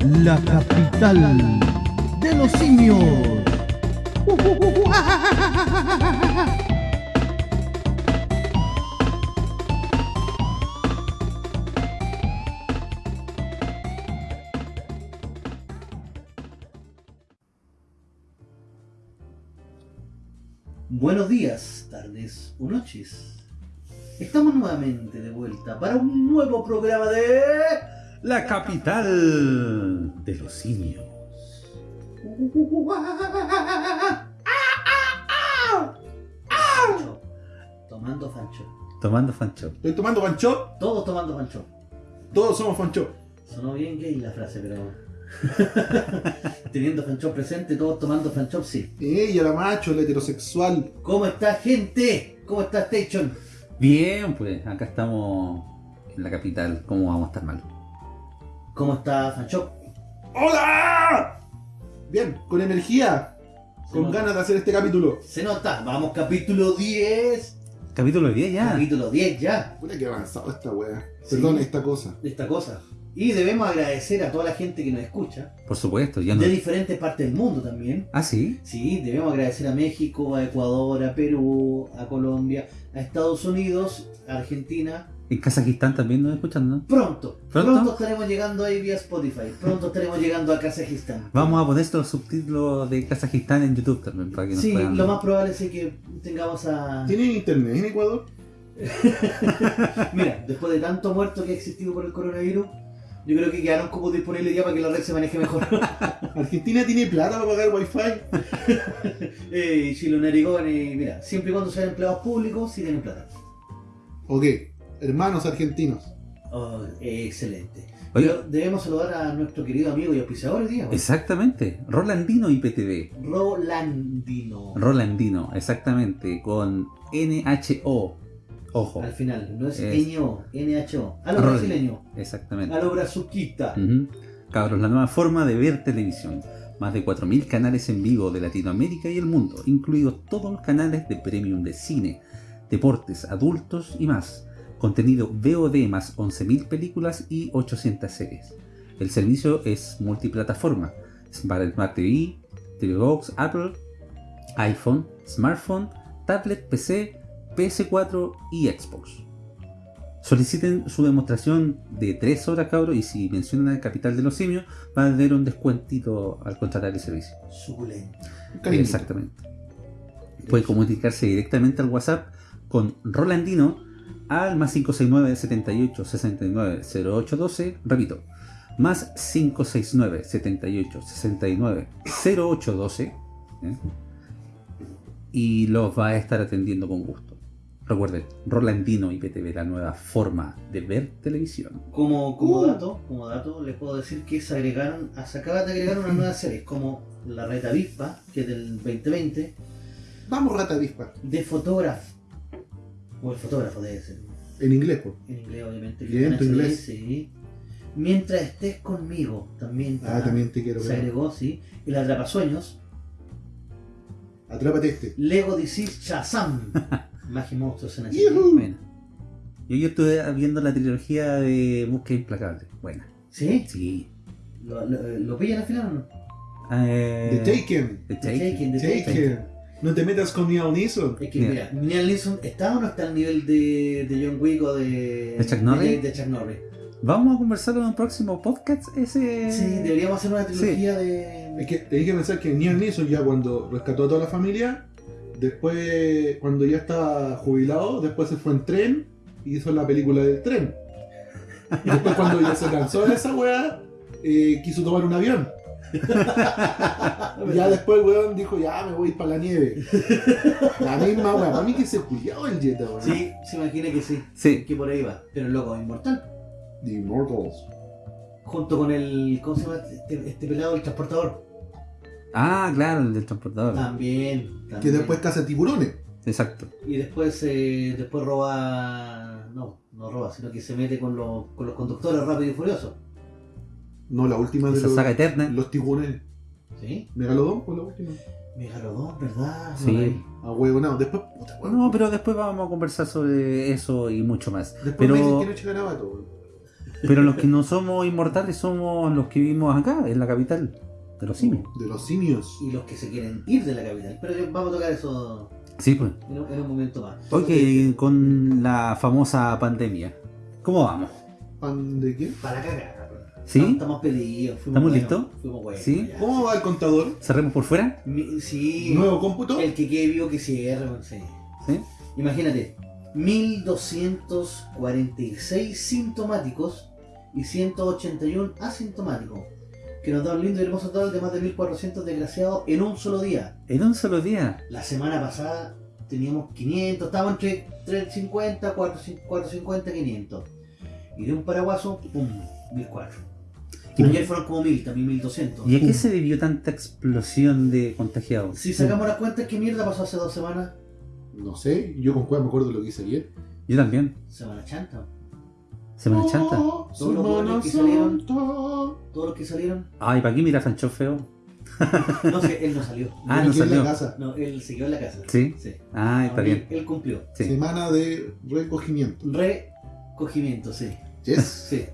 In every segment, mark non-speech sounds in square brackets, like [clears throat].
la capital de los simios. Buenos días, tardes o noches. Estamos nuevamente de vuelta para un nuevo programa de La capital de los simios. Tomando Fancho. Tomando fancho. Estoy tomando fancho. Todos tomando Fancho. Todos somos fancho. Sonó bien gay la frase, pero. [laughs] Teniendo Fancho presente, todos tomando Fancho, sí. Ella, la macho, la heterosexual. ¿Cómo está, gente? ¿Cómo está Station? Bien, pues acá estamos en la capital. ¿Cómo vamos a estar mal? ¿Cómo está Fancho? ¡Hola! Bien, con energía. Con ganas de hacer este capítulo. Se nota. Vamos, capítulo 10. Capítulo 10 ya. Capítulo 10 ya. Puta que avanzado esta wea. Sí. Perdón, esta cosa. esta cosa. Y debemos agradecer a toda la gente que nos escucha, Por supuesto, ya no. de diferentes partes del mundo también. Ah, sí. Sí, debemos agradecer a México, a Ecuador, a Perú, a Colombia, a Estados Unidos, a Argentina. En Kazajistán también nos escuchan, ¿no? Pronto, ¿Pronto? pronto, estaremos llegando ahí vía Spotify. Pronto estaremos llegando a Kazajistán. Vamos a poner estos subtítulos de Kazajistán en YouTube también para que nos Sí, puedan. lo más probable es que tengamos a... ¿Tienen internet en Ecuador? [laughs] Mira, después de tanto muerto que ha existido por el coronavirus, yo creo que quedaron como disponibles ya para que la red se maneje mejor. [laughs] ¿Argentina tiene plata para pagar wifi? [laughs] Eh, Chilo Narigón, y mira, siempre y cuando sean empleados públicos, sí tienen plata. Ok, hermanos argentinos. Oh, excelente. Oye. Pero debemos saludar a nuestro querido amigo y auspiciador hoy. Exactamente. Rolandino IPTV. Rolandino. Rolandino, exactamente. Con NHO. Ojo. Al final, no es Es- NO, NHO. A lo brasileño, Exactamente. a lo brazuquita. Cabros, la nueva forma de ver televisión. Más de 4.000 canales en vivo de Latinoamérica y el mundo, incluidos todos los canales de premium de cine, deportes, adultos y más. Contenido VOD más 11.000 películas y 800 series. El servicio es multiplataforma. Smart Smart TV, TV Box, Apple, iPhone, smartphone, tablet, PC, PS4 y Xbox. Soliciten su demostración de 3 horas, cabros, y si mencionan el capital de los simios, van a tener un descuentito al contratar el servicio. Suculento. Exactamente. Pueden comunicarse directamente al WhatsApp con Rolandino al más 569 78 69 0812. Repito, más 569 78 69 0812. ¿eh? Y los va a estar atendiendo con gusto. Recuerden, Rolandino IPTV, la nueva forma de ver televisión. Como, como Uh. dato, como dato, les puedo decir que se agregaron, se acaban de agregar unas nuevas series, como La Reta Avispa, que es del 2020, Vamos, rata avispa. de Fotógrafo. O el fotógrafo debe ser. En inglés, po. En inglés, obviamente. Bien, en inglés. Sí. Mientras estés conmigo, también. Ah, también te quiero Se ver. agregó, sí. El Atrapasueños. Atrápate este. Lego DC Shazam. [laughs] Magia y monstruos en. Bueno. Yo, yo estuve viendo la trilogía de Búsqueda Implacable. Buena. ¿Sí? Sí. ¿Lo, lo, lo pillan al final o no? Eh, The Taken. The The Taken. Taken, The Taken. No te metas con Neil Neeson. Es que Mira. mira, Liam Neeson está o no está al nivel de, de John Wick o de. ¿De Chuck Norris? De, de Chuck Norris. Vamos a conversarlo en un próximo podcast. Ese. Sí, deberíamos hacer una trilogía de. Es que tenés que pensar que Neil Neeson ya cuando rescató a toda la familia, después, cuando ya estaba jubilado, después se fue en tren y hizo la película del tren. Y después cuando ya se cansó de esa weá, eh, quiso tomar un avión. [laughs] Ya después el weón dijo, ya me voy a ir para la nieve. La misma weá, para mí que se julió el Jetta, weón. Sí, se imagina que sí. Sí. Que por ahí va. Pero el loco es inmortal. The Immortals. Junto con el. ¿Cómo se llama este, este pelado, el transportador? Ah, claro, el del transportador. También. Que después caza tiburones. Exacto. Y después, eh, después roba. No, no roba, sino que se mete con los, con los conductores rápido y furioso. No, la última de Esa los, saga eterna. los tiburones. ¿Sí? Megalodón fue la última. Megalodón, ¿verdad? Sí. No la vi. A huevo, no. Después, puta. No, pero después vamos a conversar sobre eso y mucho más. Después pero- me dicen que no. Pero los que no somos inmortales somos los que vivimos acá, en la capital de los simios. De los simios. Y los que se quieren ir de la capital. Pero vamos a tocar eso Sí, pues. en un, en un momento más. Ok, con la famosa pandemia. ¿Cómo vamos? ¿Pan de qué? Para cagar. ¿Sí? Estamos, estamos pedidos. fuimos ¿Estamos listos? Fuimos buenos. ¿Sí? ya. ¿Cómo va el contador? ¿Cerremos por fuera? Mi- sí. ¿Nuevo cómputo? El que quede vivo que cierre. sí. ¿Sí? Imagínate, 1246 sintomáticos y 181 asintomáticos. Que nos da un lindo y hermoso total de más de 1400 desgraciados en un solo día. En un solo día. La semana pasada teníamos 500, estábamos entre 350, 450, 500. Y de un paraguaso, pum, 1004. ¿Y, Ayer fueron como 1000, también 1200. ¿Y a qué se debió tanta explosión de contagiados? Si sacamos las cuentas, ¿qué mierda pasó hace dos semanas? No sé, yo con cuál me acuerdo de lo que hice ayer. Yo también. Semana chanta. Semana Chanta. Oh, Todos los buenos que salieron. Todos los que salieron. Ay, ¿para qué mira Sancho feo? No sé, él no salió. Ah, Yo no quedé en salió. la casa. No, él se quedó en la casa. ¿Sí? Sí. Ah, está bien. Él, él cumplió. Sí. Semana de recogimiento. Recogimiento, sí. Yes. Sí.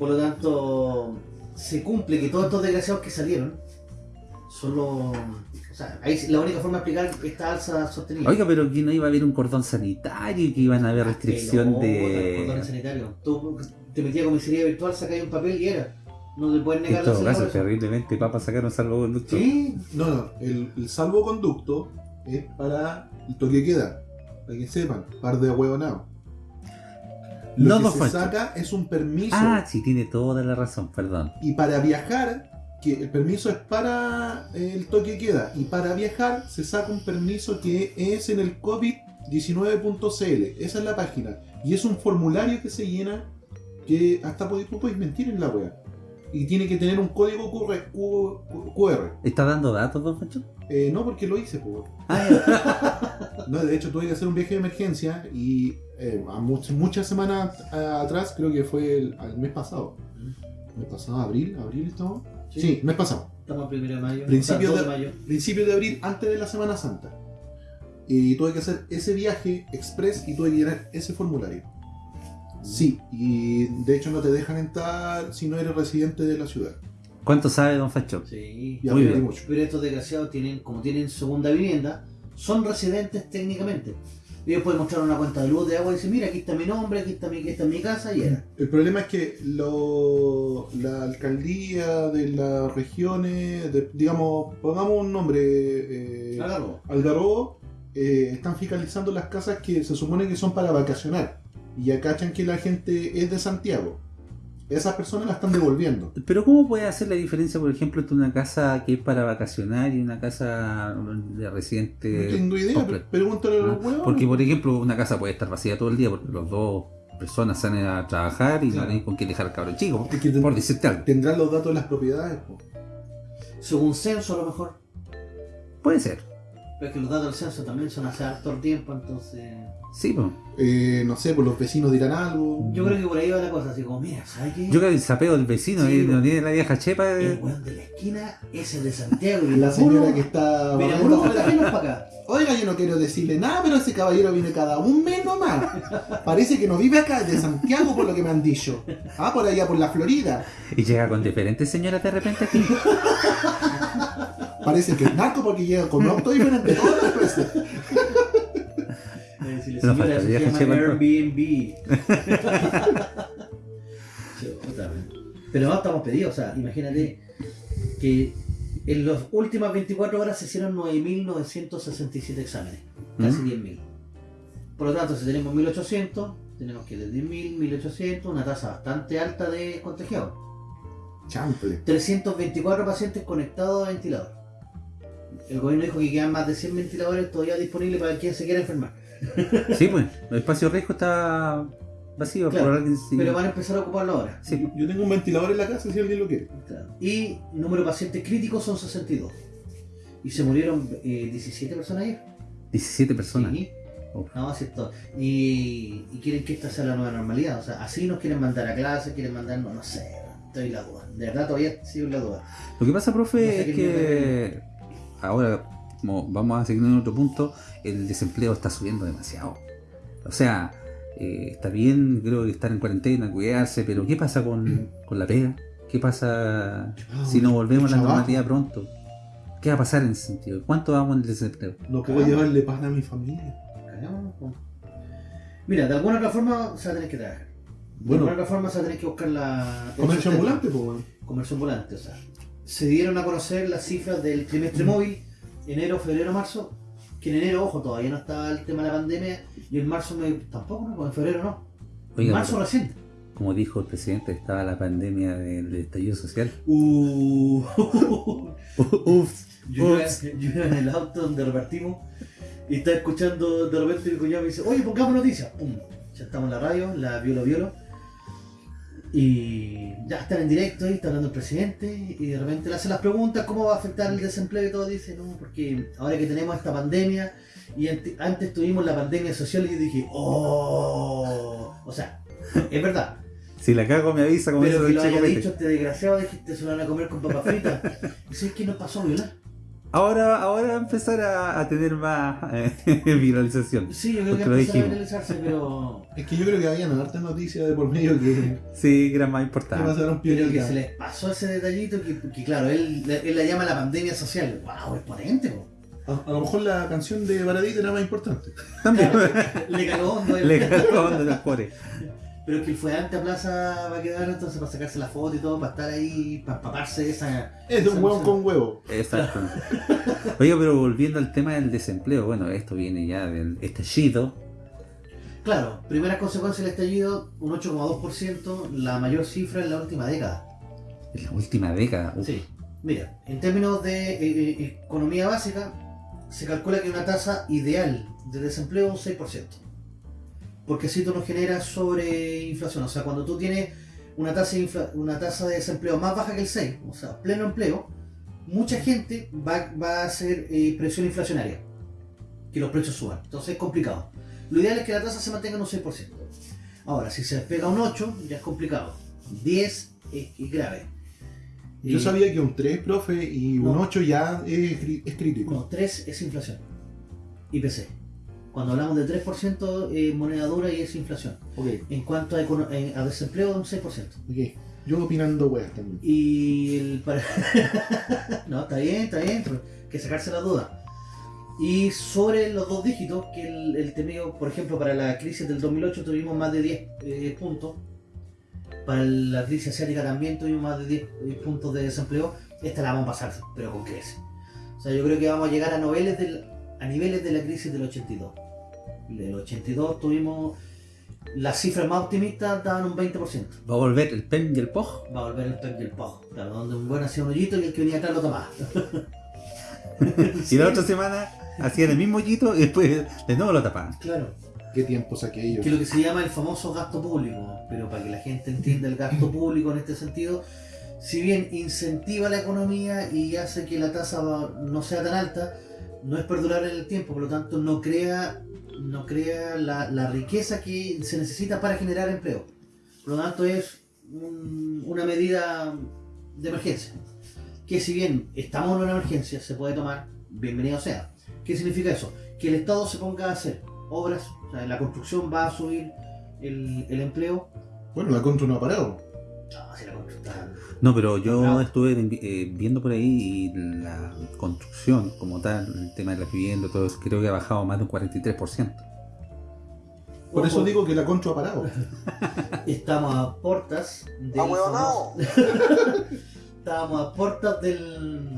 Por lo tanto, se cumple que todos estos desgraciados que salieron solo. O sea, ahí la única forma de explicar esta alza sostenida. Oiga, pero que no iba a haber un cordón sanitario y que iban a haber restricción Cordones de... sanitarios. Tú te metías a comisaría virtual, sacáis un papel y era. No te pueden negar En la todo caso, terriblemente, papá sacaron salvoconducto. Sí, No, no, el, el salvoconducto es para el toque queda. Para que sepan, par de huevonados. Lo No que se saca es un permiso. Ah, sí, tiene toda la razón, perdón. Y para viajar, que el permiso es para el toque queda. Y para viajar se saca un permiso que es en el COVID-19.cl. Esa es la página. Y es un formulario que se llena que hasta podéis mentir en la web. Y tiene que tener un código QR. Q- QR. ¿Está dando datos, don Pancho? Eh, no, porque lo hice, pues. Ah. [laughs] No, de hecho tuve que hacer un viaje de emergencia y eh, a much- muchas semanas atrás, creo que fue el, el mes pasado. ¿Mes pasado? ¿Abril? ¿Abril estamos? Sí, mes pasado. Estamos a primero de mayo. De- 2 mayo. Principio de abril, antes de la Semana Santa. Y tuve que hacer ese viaje express y tuve que llenar ese formulario. Sí, y de hecho no te dejan entrar si no eres residente de la ciudad. ¿Cuánto sabe, don Pancho? Sí. Ya Muy bien. mucho. Pero estos desgraciados tienen, como tienen segunda vivienda, son residentes técnicamente. Ellos pueden mostrar una cuenta de luz de agua y decir, mira, aquí está mi nombre, aquí está mi, aquí está mi casa y era. El problema es que lo- la alcaldía de las regiones, de- digamos, pongamos un nombre, eh, Hágalo. Algarrobo, eh, están fiscalizando las casas que se supone que son para vacacionar. Y ya cachan que la gente es de Santiago. Esas personas la están devolviendo. Pero ¿cómo puede hacer la diferencia, por ejemplo, entre una casa que es para vacacionar y una casa de residente? no tengo idea, pero pregúntale a Ah, los huevos. Porque, por ejemplo, una casa puede estar vacía todo el día porque los dos personas salen a trabajar y Claro. no tienen con qué dejar al cabro chico. Es que ten- Por decirte algo. tendrán los datos de las propiedades. po. Según censo a lo mejor. Puede ser. Pero es que los datos del censo también son hace harto tiempo, entonces... Sí, pues. Eh, no sé, pues los vecinos dirán algo. Yo creo que por ahí va la cosa, así como, mira, ¿sabes qué? Yo creo que el sapeo del vecino Sí, eh, no tiene la vieja chepa. El eh, weón de la esquina es el de Santiago y La señora que está Mira, barriendo uno afuera. para acá. Oiga, yo no quiero decirle nada, pero ese caballero viene cada un mes nomás. Parece que no vive acá, de Santiago, por lo que me han dicho. Ah, por allá, por la Florida. Y llega con diferentes señoras de repente aquí. Parece que es narco porque llega con un auto diferente todas las veces. Le No falta, se llama Airbnb. [laughs] Pero no estamos pedidos, o sea, imagínate que en las últimas 24 horas se hicieron 9.967 exámenes, casi ¿Mm? 10.000. Por lo tanto, si tenemos 1.800, tenemos que de 10.000, 1.800, una tasa bastante alta de contagiados. Chample. 324 pacientes conectados a ventilador. El gobierno dijo que quedan más de 100 ventiladores todavía disponibles para quien se quiera enfermar. [laughs] Sí, pues. El espacio riesgo está vacío Claro, por alguien. sí. Pero van a empezar a ocuparlo ahora. Sí, Yo tengo un ventilador en la casa si alguien lo quiere. Claro. Y número de pacientes críticos son 62. Y se murieron eh, 17 personas ayer. 17 personas. Sí. Uf. No, es. Y, y quieren que esta sea la nueva normalidad. O sea, así nos quieren mandar a clase, quieren mandar, no, no sé, estoy en la duda. De verdad todavía sigo en la duda. Lo que pasa, profe, No sé es que ahora, como vamos a seguir en otro punto, el desempleo está subiendo demasiado. O sea, eh, está bien, creo que estar en cuarentena, cuidarse, pero ¿qué pasa con, con la pega? ¿Qué pasa Ah, si no volvemos a la normalidad pronto? ¿Qué va a pasar en ese sentido? ¿Cuánto vamos en el desempleo? No puedo llevarle pan a mi familia. Mira, de alguna otra forma se va a tener que trabajar. De Bueno. alguna otra forma se va a tener que buscar la. Comercio ambulante, pues, weón. Comercio ambulante, o sea. Se dieron a conocer las cifras del trimestre móvil, enero, febrero, marzo. Que en enero, ojo, todavía no estaba el tema de la pandemia. Y en marzo me, tampoco, ¿no? Pues en febrero no. En marzo pero, recién. como dijo el presidente, estaba la pandemia del estallido social. Uh. [laughs] [laughs] Ups, Yo iba, ups. yo iba en el auto donde repartimos y estaba escuchando, de repente mi cuñado me dice, oye, pongamos noticias. Pum, ya estamos en la radio, la violo violo. Y ya están en directo ahí, está hablando el presidente y de repente le hace las preguntas, ¿cómo va a afectar el desempleo y todo? Dice, no, porque ahora que tenemos esta pandemia y ante- antes tuvimos la pandemia social y yo dije, oh, o sea, [laughs] es verdad. Si la cago me avisa como Pero eso que lo haya dicho este desgraciado, dijiste, se lo van a comer con papas fritas. Y sabes que nos pasó violar. Ahora, ahora va a empezar a, a tener más eh, [laughs] viralización. Sí, yo creo que Porque lo empezó a viralizarse, pero, [laughs] Es que yo creo que habían hartas noticias de por medio que, Sí, que era más que importante. pasaron pero que se les pasó ese detallito que, que claro, él, él la llama la pandemia social. ¡Wow! Es potente, po. A, a lo mejor la canción de Baradita era más importante. También Le caló hondo. él. le cagó onda en el core. Pero es que él fue antes a Plaza va a quedar entonces para sacarse la foto y todo, para estar ahí, para empaparse esa. Es de un huevo con huevo. Exacto. Oiga, pero volviendo al tema del desempleo, bueno, esto viene ya del estallido. Claro, primeras consecuencias del estallido, un 8,2%, la mayor cifra en la última década. En la última década. uf, Sí, mira, en términos de eh, eh, economía básica, se calcula que una tasa ideal de desempleo es un 6%. Porque si tú no generas sobreinflación, o sea, cuando tú tienes una tasa, de una tasa de desempleo más baja que el 6, o sea, pleno empleo, mucha gente va, va a hacer eh, presión inflacionaria, que los precios suban. Entonces es complicado. Lo ideal es que la tasa se mantenga en un 6%. Ahora, si se despega un 8, ya es complicado. 10 es, es grave. Yo Y- sabía que un 3, profe, y un No. 8 ya es, es crítico. No, 3 es inflación. IPC. Cuando hablamos de 3% es moneda dura y es inflación. Ok, En cuanto a, econo- eh, a desempleo, un 6%. ok. Yo opinando weas también. Y el para... [laughs] no, está bien, está bien, pero hay que sacarse la duda. Y sobre los dos dígitos, que el, el temido, por ejemplo, para la crisis del 2008 tuvimos más de 10 eh, puntos. Para la crisis asiática también tuvimos más de 10 eh, puntos de desempleo. Esta la vamos a pasar, pero con creces. O sea, yo creo que vamos a llegar a niveles, del, a niveles de la crisis del 82. Del 82 tuvimos... Las cifras más optimistas daban un 20%. Va a volver el PEM y el POG. Va a volver el pep y el pog. Claro, donde un buen hacía un hoyito y el que venía atrás lo tomaba. [laughs] Y la otra semana hacían el mismo hoyito y después de nuevo lo tapaban. Claro. ¿Qué tiempos aquellos? Que es lo que se llama el famoso gasto público. Pero para que la gente entienda el gasto [laughs] público en este sentido, si bien incentiva la economía y hace que la tasa no sea tan alta, no es perdurar en el tiempo, por lo tanto no crea, no crea la, la riqueza que se necesita para generar empleo. Por lo tanto es un- una medida de emergencia. Que si bien estamos en una emergencia, se puede tomar, bienvenido sea. ¿Qué significa eso? Que el Estado se ponga a hacer obras, o sea, la construcción va a subir el, el empleo. Bueno, la contra no ha parado. No, si la construcción está- No, pero yo estuve eh, viendo por ahí y la construcción como tal, el tema de la vivienda, todo eso, creo que ha bajado más de un 43%. Por eso digo que la contra ha parado. [laughs] Estamos a portas del famoso- Estábamos a portas del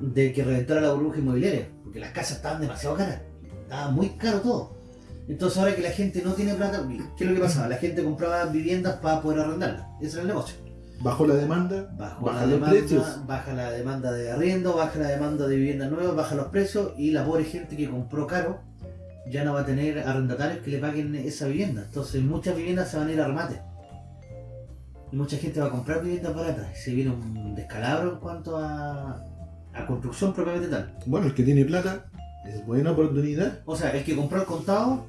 de que reventara la burbuja inmobiliaria, porque las casas estaban demasiado caras, estaba muy caro todo. Entonces ahora que la gente no tiene plata, ¿qué es lo que pasaba? La gente compraba viviendas para poder arrendarlas, ese era el negocio. Bajó la demanda, Baja baja la los demanda, precios. baja la demanda de arriendo, baja la demanda de viviendas nuevas, baja los precios y la pobre gente que compró caro ya no va a tener arrendatarios que le paguen esa vivienda. Entonces muchas viviendas se van a ir a remate. Y mucha gente va a comprar viviendas baratas. Se viene un descalabro en cuanto a, a construcción propiamente tal. Bueno, el que tiene plata es buena oportunidad. O sea, el que compró el contado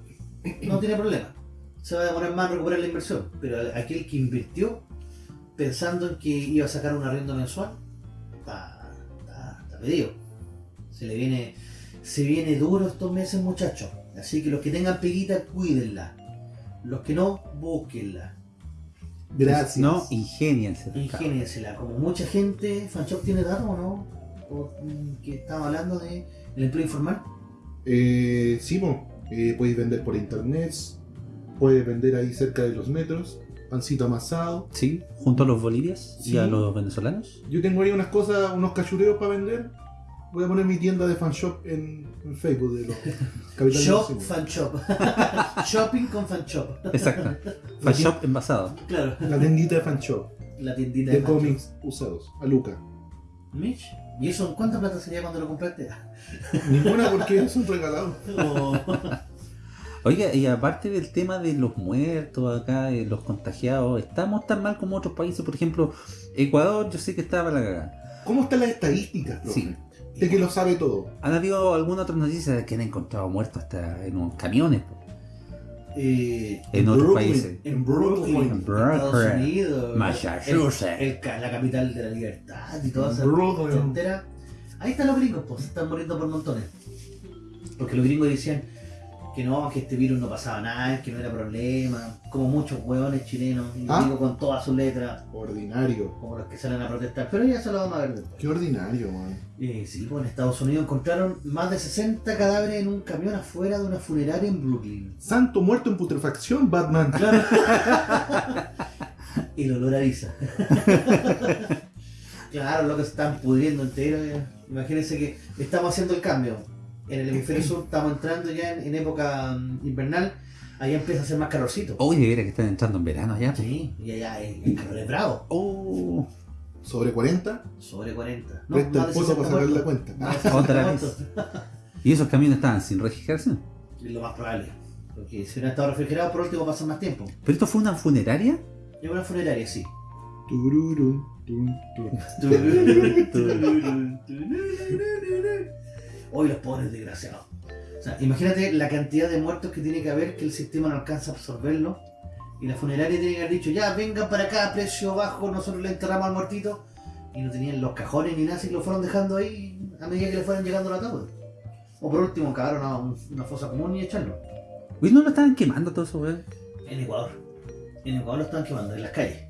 no tiene problema. Se va a demorar más en recuperar la inversión. Pero aquel que invirtió pensando en que iba a sacar un arriendo mensual, está, está, está pedido. Se le viene, se viene duro estos meses, muchachos. Así que los que tengan peguita, cuídenla. Los que no, búsquenla. Gracias. No, ingeniense. Ingéniensela. Como mucha gente, Fanshop tiene datos o no? O, mm, que estaba hablando de el empleo informal. Eh, sí. Eh, podéis vender por internet, puedes vender ahí cerca de los metros, pancito amasado. Sí, junto a los bolivias y Sí. a los venezolanos. Yo tengo ahí unas cosas, unos cachureos para vender. Voy a poner mi tienda de fanshop en, en Facebook de los [laughs] capitales Shop. Fanshop. [laughs] Shopping con Fanshop. Exacto. [laughs] Fan shop envasado. Claro. La tiendita de fanshop, La tiendita de Fanshop. cómics usados, a Luca. Mitch, ¿y eso en cuánta plata sería cuando lo compraste? Ninguna porque son regalados. O- Oiga, y aparte del tema de los muertos acá, de los contagiados, ¿estamos tan mal como otros países? Por ejemplo, Ecuador, yo sé que estaba la cagada. ¿Cómo están las estadísticas, profe? Sí. De que lo sabe todo. ¿Han habido alguna otra noticia de que han encontrado muertos hasta en unos camiones? eh, En otros países. en Brooklyn, En Brooklyn, Estados Unidos, Massachusetts. el- la capital de la libertad y toda esa entera. Ahí están los gringos, pues, se están muriendo por montones. Porque los gringos decían que no, que este virus no pasaba nada, que no era problema, como muchos hueones chilenos, y Ah. digo con todas sus letras, Ordinario. como los que salen a protestar, pero ya se lo vamos a ver después. Qué ordinario, man. Eh, sí, pues en Estados Unidos encontraron más de 60 cadáveres en un camión afuera de una funeraria en Brooklyn. Santo muerto en putrefacción, Batman. [laughs] Claro. y [laughs] el olor a Visa. [laughs] claro, lo que se están pudriendo entero. eh. Imagínense que estamos haciendo el cambio. En el hemisferio sur estamos entrando ya en, en época mm, invernal. Allá empieza a ser más calorcito. De veras que están entrando en verano ya. po. Sí, y allá el, el calor es bravo. Oh, Sobre 40, Sobre 40. No, presta más el 60 para sacar la cuenta. [laughs] Más de 60 Otra muertos. y esos camiones estaban sin registración. Es lo más probable. Porque si hubieran estado refrigerados, por último pasan más tiempo. ¿Pero esto fue una funeraria? Es una funeraria, sí. Tururú, tum, tum. Hoy los pobres desgraciados. O sea, imagínate la cantidad de muertos que tiene que haber que el sistema no alcanza a absorberlo. Y la funeraria tiene que haber dicho, ya, vengan para acá, precio bajo, nosotros le enterramos al muertito. Y no tenían los cajones ni nada, que lo fueron dejando ahí a medida que le fueran llegando la ataúd. O por último, cavaron a un- una fosa común y echarlo. Uy, no lo estaban quemando todo eso, weón. En Ecuador. En Ecuador lo están quemando, en las calles.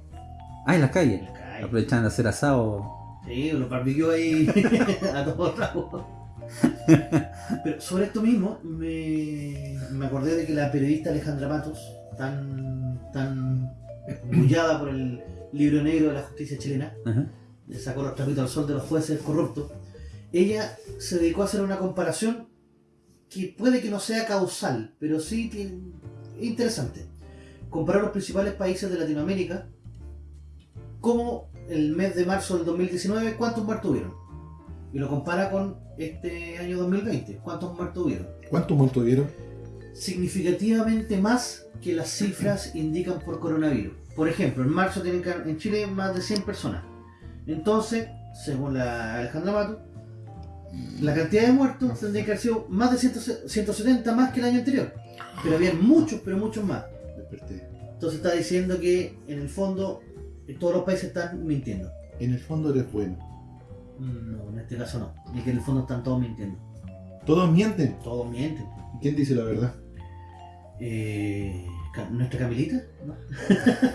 Ah, en las En calles. las calles. Aprovechaban de hacer asado. Sí, los barbecues ahí [laughs] a todos lados. [laughs] Pero sobre esto mismo, me, me acordé de que la periodista Alejandra Matos, tan, tan bullada por el libro negro de la justicia chilena, le sacó los trapitos al sol de los jueces corruptos, ella se dedicó a hacer una comparación que puede que no sea causal, pero sí que es interesante. Comparar los principales países de Latinoamérica, como el mes de marzo del 2019, ¿cuántos muertos hubieron? Y lo compara con este año 2020, ¿cuántos muertos hubieron? ¿Cuántos muertos vieron? significativamente más que las cifras indican por coronavirus. Por ejemplo, en marzo tienen que- en Chile más de 100 personas. Entonces, según la Alejandra Mato, la cantidad de muertos tendría que haber sido más de 100 170 más que el año anterior. Pero había muchos, pero muchos más. Desperté. Entonces está diciendo que en el fondo todos los países están mintiendo. En el fondo eres bueno. No, en este caso no. Y que en el fondo están todos mintiendo. Todos mienten. Todos mienten. ¿Quién dice la verdad? Eh, ¿Nuestra Camilita? ¿No?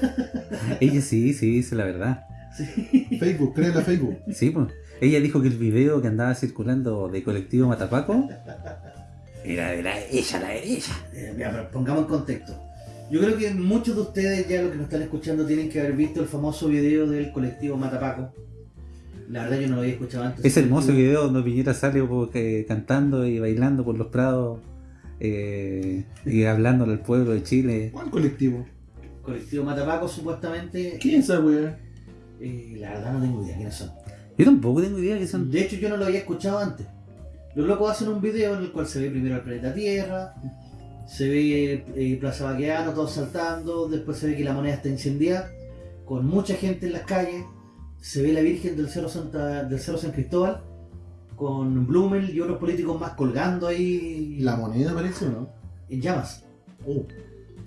[laughs] Ella sí, sí, dice la verdad. Sí. Facebook, créela Facebook. Sí, pues. Ella dijo que el video que andaba circulando de colectivo Matapaco era de la ella, la de ella. Eh, ya, pero pongamos en contexto. Yo creo que muchos de ustedes, ya los que nos están escuchando, tienen que haber visto el famoso video del colectivo Matapaco. La verdad yo no lo había escuchado antes. Ese hermoso video donde Piñera sale cantando y bailando por los prados eh, y hablándole al pueblo de Chile. ¿Cuál colectivo? Colectivo Matapaco supuestamente... ¿Quién es esa weá? eh, la verdad no tengo idea quiénes son. Yo tampoco tengo idea que son. De hecho yo no lo había escuchado antes. Los locos hacen un video en el cual se ve primero el planeta Tierra, se ve eh, Plaza Baqueano, todos saltando, después se ve que la moneda está incendiada, con mucha gente en las calles, se ve la Virgen del Cerro, Santa, del Cerro San Cristóbal, con Blumel y otros políticos más colgando ahí ¿La moneda parece o no? en llamas. Oh.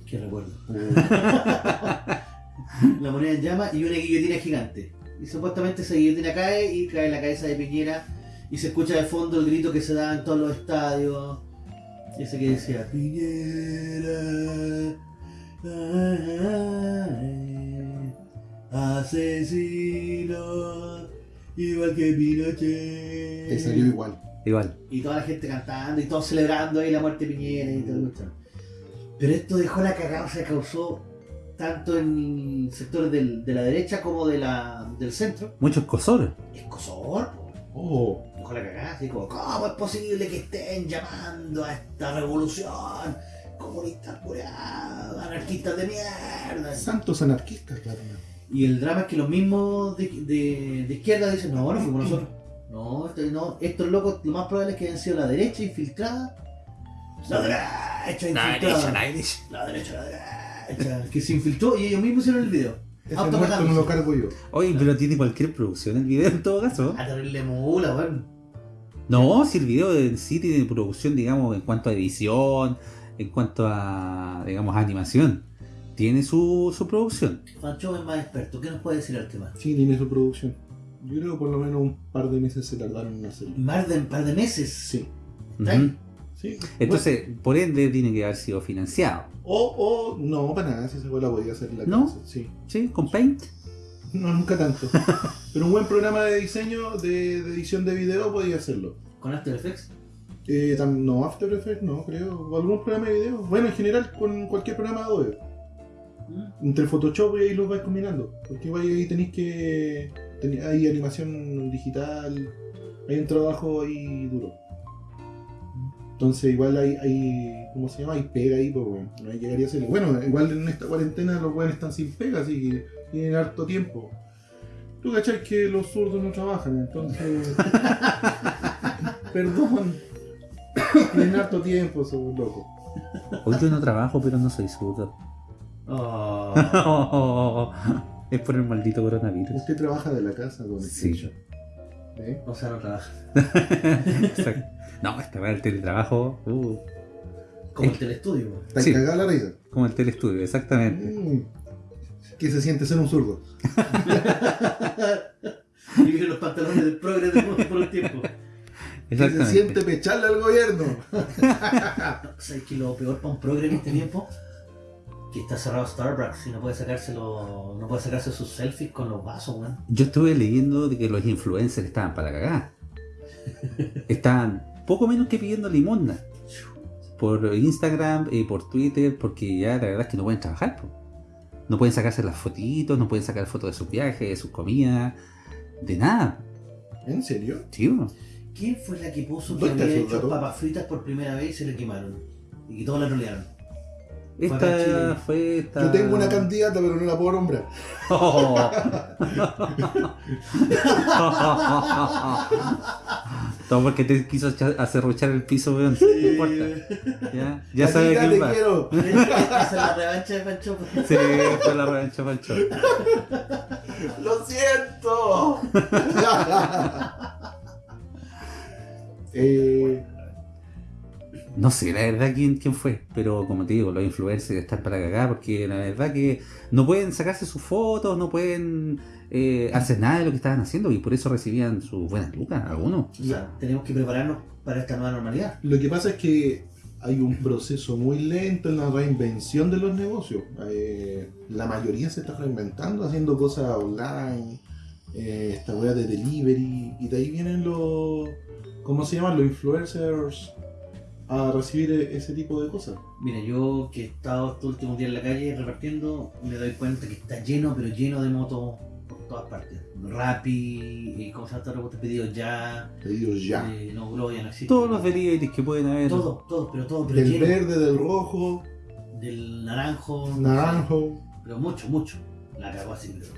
Que recuerdo. oh. [laughs] La moneda en llamas y una guillotina gigante. Y supuestamente esa guillotina cae y cae en la cabeza de Piñera y se escucha de fondo el grito que se da en todos los estadios. Ese que decía, Piñera, Asesino, igual que Pinochet. Te salió igual. Igual. Y toda la gente cantando y todos celebrando ahí la muerte de Piñera y todo cuestión. Pero esto dejó la cagada, o sea, causó tanto en sectores del- de la derecha como de la, del centro. Muchos cosores. Escosor, po. Oh, Dejó la cagada, así como, ¿cómo es posible que estén llamando a esta revolución? Comunistas curados, anarquistas de mierda. santos anarquistas, claro. Y el drama es que los mismos de, de- de izquierda dicen, no, no fuimos nosotros. No, esto- no, estos locos lo más probable es que hayan sido la derecha infiltrada. La derecha infiltrada. La derecha, la derecha. Que se infiltró y ellos mismos hicieron el video. No lo cargo yo. Oye, pero tiene cualquier producción el video en todo caso. A terrible mula, weón. No, si el video en sí tiene producción, digamos, en cuanto a edición, en cuanto a, digamos, animación. Tiene su, su producción. Fancho es más experto. ¿Qué nos puede decir al tema? Sí, tiene su producción. Yo creo que por lo menos un par de meses se tardaron en hacerlo. Más de un par de meses. Sí, ¿Está Ujú. ahí? sí. Entonces, por ende, tiene que haber sido financiado. O, o, no, para nada, si esa la podía hacer en la ¿No? casa. Sí. ¿Sí? ¿Con Paint? No, nunca tanto. [laughs] Pero un buen programa de diseño, de, de edición de video, podía hacerlo. ¿Con After Effects? Eh, no, After Effects, no, creo. O algún programa de video. Bueno, en general, con cualquier programa de Adobe. ¿Mm? Entre Photoshop y ahí los vais combinando. Porque igual ahí tenéis que. ten- hay animación digital. Hay un trabajo ahí duro. Entonces, igual hay. hay ¿Cómo se llama? Hay pega ahí, pues, bueno, no hay llegaría a hacerlo. Bueno, igual en esta cuarentena los buenos están sin pega, así que tienen harto tiempo. Tú cachai que los zurdos no trabajan, entonces. [laughs] Perdón. Tienen harto tiempo, esos locos. Hoy yo no trabajo, pero no soy zurdo. Oh. [laughs] es por el maldito coronavirus. Usted trabaja de la casa, don Sí. ¿Eh? O sea, no trabaja. [laughs] No, esta va el teletrabajo, uh, Como el telestudio. Está Sí. cagada la risa. como el telestudio, exactamente. Mm. ¿Qué se siente ser un zurdo? [laughs] Vivir los pantalones del progre de por un tiempo. ¿Qué se siente pecharle al gobierno? ¿Sabes que lo peor para un progre en este tiempo? Que está cerrado Starbucks y no puede sacárselo, no puede sacarse sus selfies con los vasos, weón. Yo estuve leyendo de que los influencers estaban para cagar. [laughs] Estaban poco menos que pidiendo limosna. Por Instagram y por Twitter, porque ya la verdad es que no pueden trabajar. po. No pueden sacarse las fotitos, no pueden sacar fotos de sus viajes, de sus comidas, de nada. ¿En serio? Sí. ¿Quién fue la que puso que ¿Dónde había hecho papas fritas por primera vez y se le quemaron? Y que todos la trolearon. Esta fue esta. Yo tengo una candidata, pero no la puedo nombrar. [laughs] Todo porque te quiso acerruchar el piso, weón. No importa. Ya, ya sabe Gatita, quién te va. quiero. [laughs] Esa es la revancha de Pancho. Sí, fue la revancha Pancho. ¡Lo siento! [laughs] eh, No sé la verdad quién, quién fue, pero como te digo, los influencers están para cagar porque la verdad que no pueden sacarse sus fotos, no pueden eh, hacer nada de lo que estaban haciendo y por eso recibían sus buenas lucas, algunos. O sea, tenemos que prepararnos para esta nueva normalidad. lo que pasa es que hay un proceso muy lento en la reinvención de los negocios. Eh, la mayoría se está reinventando, haciendo cosas online, eh, esta wea de delivery, y de ahí vienen los. ¿Cómo se llaman? Los influencers a recibir e- ese tipo de cosas. Mira, yo que he estado estos últimos días en la calle repartiendo, me doy cuenta que está lleno, pero lleno de motos por todas partes. Rappi, eh, ¿cómo se llama todo este pedido ya? Pedidos ya. eh, no, Globo ya no existe. Todos los deliveries que pueden haber. Todo, todo, pero todo, pero Del lleno. verde, del rojo, Del naranjo. naranjo. Pero mucho, mucho. La cagó así, pero.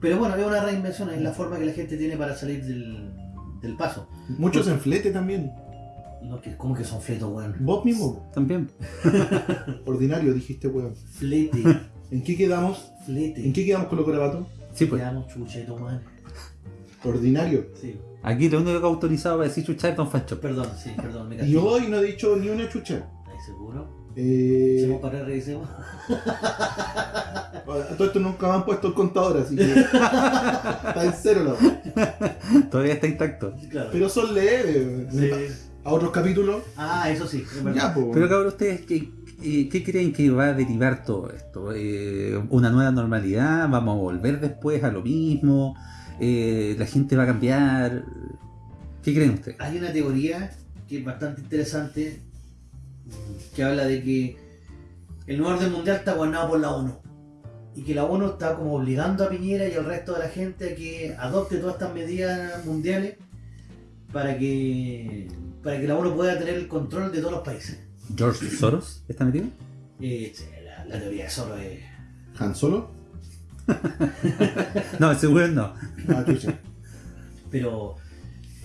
Pero bueno, es una reinvención, es la forma que la gente tiene para salir del, del paso. Muchos en flete también. No, que, ¿Cómo que son fletos, weón? Vos mismo, También. [laughs] ordinario, dijiste, weón. Flete, [laughs] ¿En qué quedamos? flete. ¿En qué quedamos con los garabatos? Sí, pues. Quedamos chucheto, man. Ordinario. Sí. Aquí lo único que autorizado para decir chuchar es Don Fancho. Perdón, sí, perdón, me Y hoy no he dicho ni una chucha. ¿Estás seguro? Eh, ¿Hacemos para revisemos? a todo esto nunca me han puesto el contador, así que [laughs] está en cero la. Todavía está intacto. Claro. Pero son leves. Sí. A otros capítulos, Ah, eso sí, es verdad. ya, pues. Pero cabrón, ustedes, ¿qué- ¿qué creen que va a derivar todo esto? Eh, ¿Una nueva normalidad? ¿Vamos a volver después a lo mismo? Eh, ¿La gente va a cambiar? ¿Qué creen ustedes? Hay una teoría que es bastante interesante que habla de que el nuevo orden mundial está gobernado por la ONU y que la ONU está como obligando a Piñera y al resto de la gente a que adopte todas estas medidas mundiales para que para que la ONU pueda tener el control de todos los países. ¿George Soros está metido? Eh, la, la teoría de Soros es... ¿Han Solo? [laughs] No, ese weón no. Ah. Pero,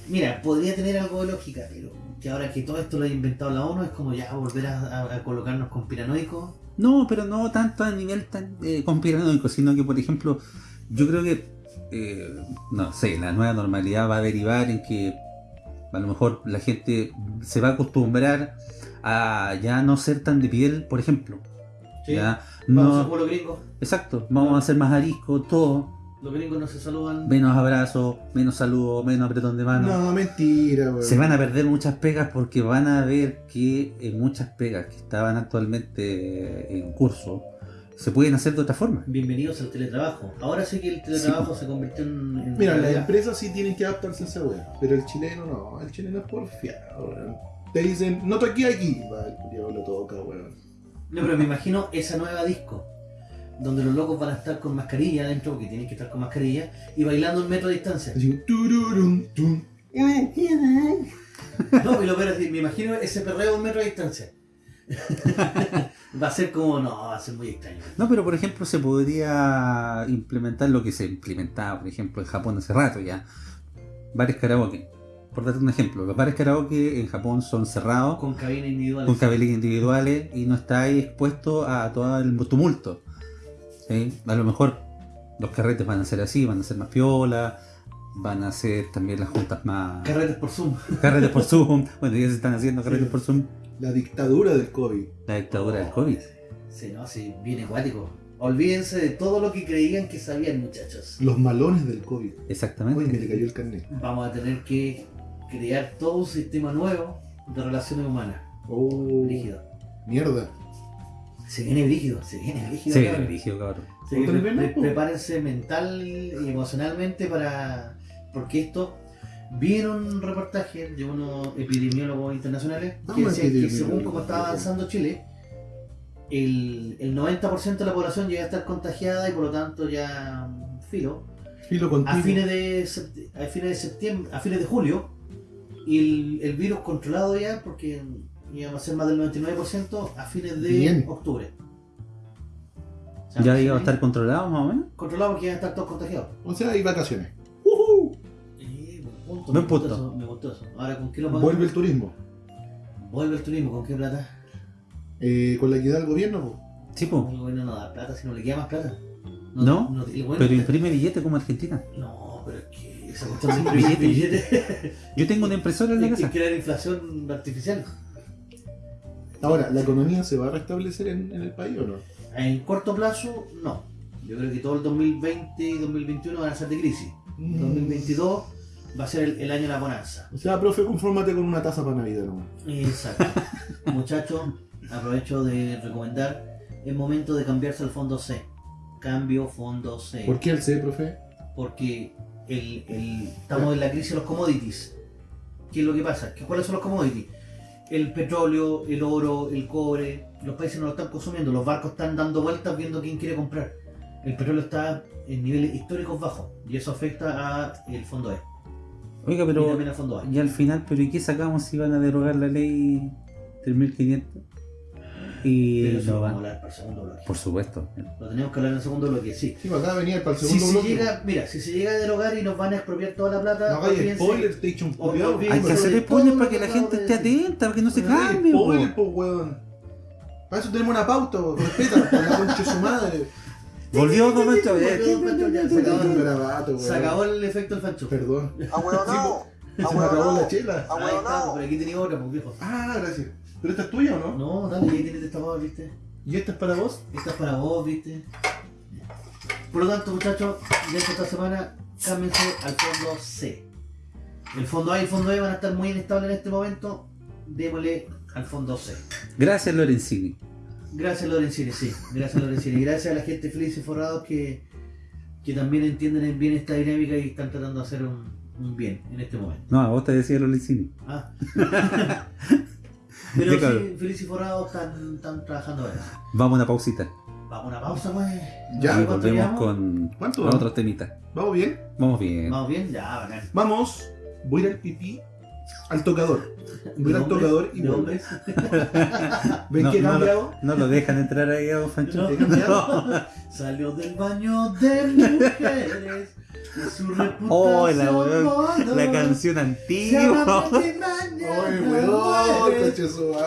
mira, podría tener algo de lógica, pero que ahora que todo esto lo ha inventado la ONU es como ya volver a, a- a colocarnos conspiranoicos. No, pero no tanto a nivel tan eh, conspiranoico, sino que, por ejemplo, yo creo que, eh, no sé, la nueva normalidad va a derivar en que a lo mejor la gente se va a acostumbrar a ya no ser tan de piel, por ejemplo. ¿sí? Ya Vamos a no, los gringos. exacto, vamos a ser más arisco, todo, Los gringos no se saludan. menos abrazos, menos saludos, menos apretón de mano. No, mentira, weón. Se van a perder muchas pegas porque van a ver que eh, muchas pegas que estaban actualmente en curso se pueden hacer de otra forma. Bienvenidos al teletrabajo. Ahora sí que el teletrabajo se convirtió en. en Mira, las empresas sí tienen que adaptarse a esa weá, pero el chileno no, el chileno es porfiado, weón. Te dicen, no toqué aquí, va, el culiao lo toca, weón. No, pero me imagino esa nueva disco. Donde los locos van a estar con mascarilla adentro, porque tienen que estar con mascarilla, y bailando un metro de distancia. No, y lo peor es me imagino ese perreo a un metro de distancia. [laughs] va a ser como, no, va a ser muy extraño. No, pero por ejemplo se podría implementar lo que se implementaba, por ejemplo, en Japón hace rato ya. Bares karaoke. Por darte un ejemplo, los bares karaoke en Japón son cerrados, Con cabina individual. con cabeles individuales y no estáis expuesto a todo el tumulto. ¿sí? A lo mejor los carretes van a ser así, van a ser más piola, van a ser también las juntas más... Carretes por Zoom. Carretes por [laughs] Zoom, bueno, ya se están haciendo carretes Sí. por Zoom. La dictadura del COVID. La dictadura del COVID. Sí, no, sí, bien acuático. Olvídense de todo lo que creían que sabían, muchachos. Los malones del COVID. Uy, me le Exactamente. cayó el carnet. Vamos a tener que crear todo un sistema nuevo de relaciones humanas. Oh, Brígido. mierda. Se viene brígido, se viene brígido. Se ve cabrón. dirigido, cabrón. Prepárense mental y emocionalmente para. Porque esto. Vi en un reportaje de unos epidemiólogos internacionales que Vamos, decían que según como estaba avanzando Chile, el, el 90% de la población ya iba a estar contagiada y por lo tanto ya filo. Filo contigo. A fines de, a fines de septiembre, a fines de julio, y el, el virus controlado ya, porque íbamos a ser más del 99% a fines de Bien. octubre. O sea, Ya iba a estar controlado más o menos. controlado porque iban a estar todos contagiados. O sea, hay vacaciones. Eh, punto, Buen me gustó punto. eso, me gustó eso. Ahora, ¿con qué lo pagamos? Vuelve el turismo. Vuelve el turismo, ¿con qué plata? Eh, con la equidad del gobierno, po. Sí, po. El gobierno no da plata, sino le queda más plata. No, Pero está- imprime billete como Argentina. No, pero es que esa cuestión Billete. billetes Yo tengo una impresora en la es que casa. crear inflación artificial. Ahora, ¿la economía se va a restablecer en, en el país o no? En corto plazo, no. Yo creo que todo el 2020 y 2021 van a ser de crisis. Mm. 2022 va a ser el, el año de la bonanza. O sea, profe, confórmate con una taza para Navidad nomás. Exacto. [laughs] Muchachos, aprovecho de recomendar, es momento de cambiarse al fondo C. Cambio fondo C. ¿Por qué el C, profe? Porque el, el- estamos en la crisis de los commodities. ¿Qué es lo que pasa? ¿Qué- ¿Cuáles son los commodities? El petróleo, el oro, el cobre, los países no lo están consumiendo, los barcos están dando vueltas viendo quién quiere comprar. El petróleo está en niveles históricos bajos y eso afecta a el fondo E Oiga, pero. Y al final, ¿pero y qué sacamos si van a derogar la ley 3500? Y Pero eso no lo vamos a van. hablar para el segundo bloque. Por supuesto. Lo tenemos que hablar en el segundo bloque, sí. Sí, para acá venía para el Si segundo se bloque. llega, mira, si se llega a derogar y nos van a expropiar toda la plata, No hagáis olvídense- spoiler, te he dicho un o- culiao. olvídense Hay que hacer spoilers para que la gente esté atenta, para que no se cambie. po, weón. Para eso tenemos una pauta, respeta, por la concha de su madre. Volvió un weón. Se acabó el efecto del fancho. Perdón. ¡Ahueonao! Se me acabó la chela. Ahí está, pero aquí tenía otra, pues viejo. Ah, gracias. ¿Pero esta es tuya o no? No, dale, ahí tienes destapado, viste. ¿Y esta es para vos? Esta es para vos, viste. Por lo tanto, muchachos, dentro de esta semana, cámbiense al fondo C. El fondo A y el fondo E van a estar muy inestables en este momento. Démosle al fondo C. Gracias, Lorenzini. Gracias Lorenzini, sí. Gracias Lorenzini. Gracias a la gente feliz y forrados que, que también entienden bien esta dinámica y están tratando de hacer un, un bien en este momento. No, a vos te decía los Licini. Ah. [laughs] Pero claro. sí, feliz y forrados están, están trabajando ahora. Vamos a una pausita. Vamos a una pausa, pues. Ya, y ¿Cuánto volvemos con ¿Cuánto con vamos? otros temitas. ¿Vamos bien? Vamos bien. ¿Vamos bien? Ya, bacán. Vamos. Voy a ir al pipí al tocador. Al ¿De tocador y ¿De hombres? [laughs] [laughs] ¿Ven No, que he no, cambiado? No lo dejan entrar ahí a Fancho. [laughs] No. ¿He cambiado? Salió del baño de mujeres y su reputación Oh, la, weón, la canción Se antigua. de ¡Ay, weón!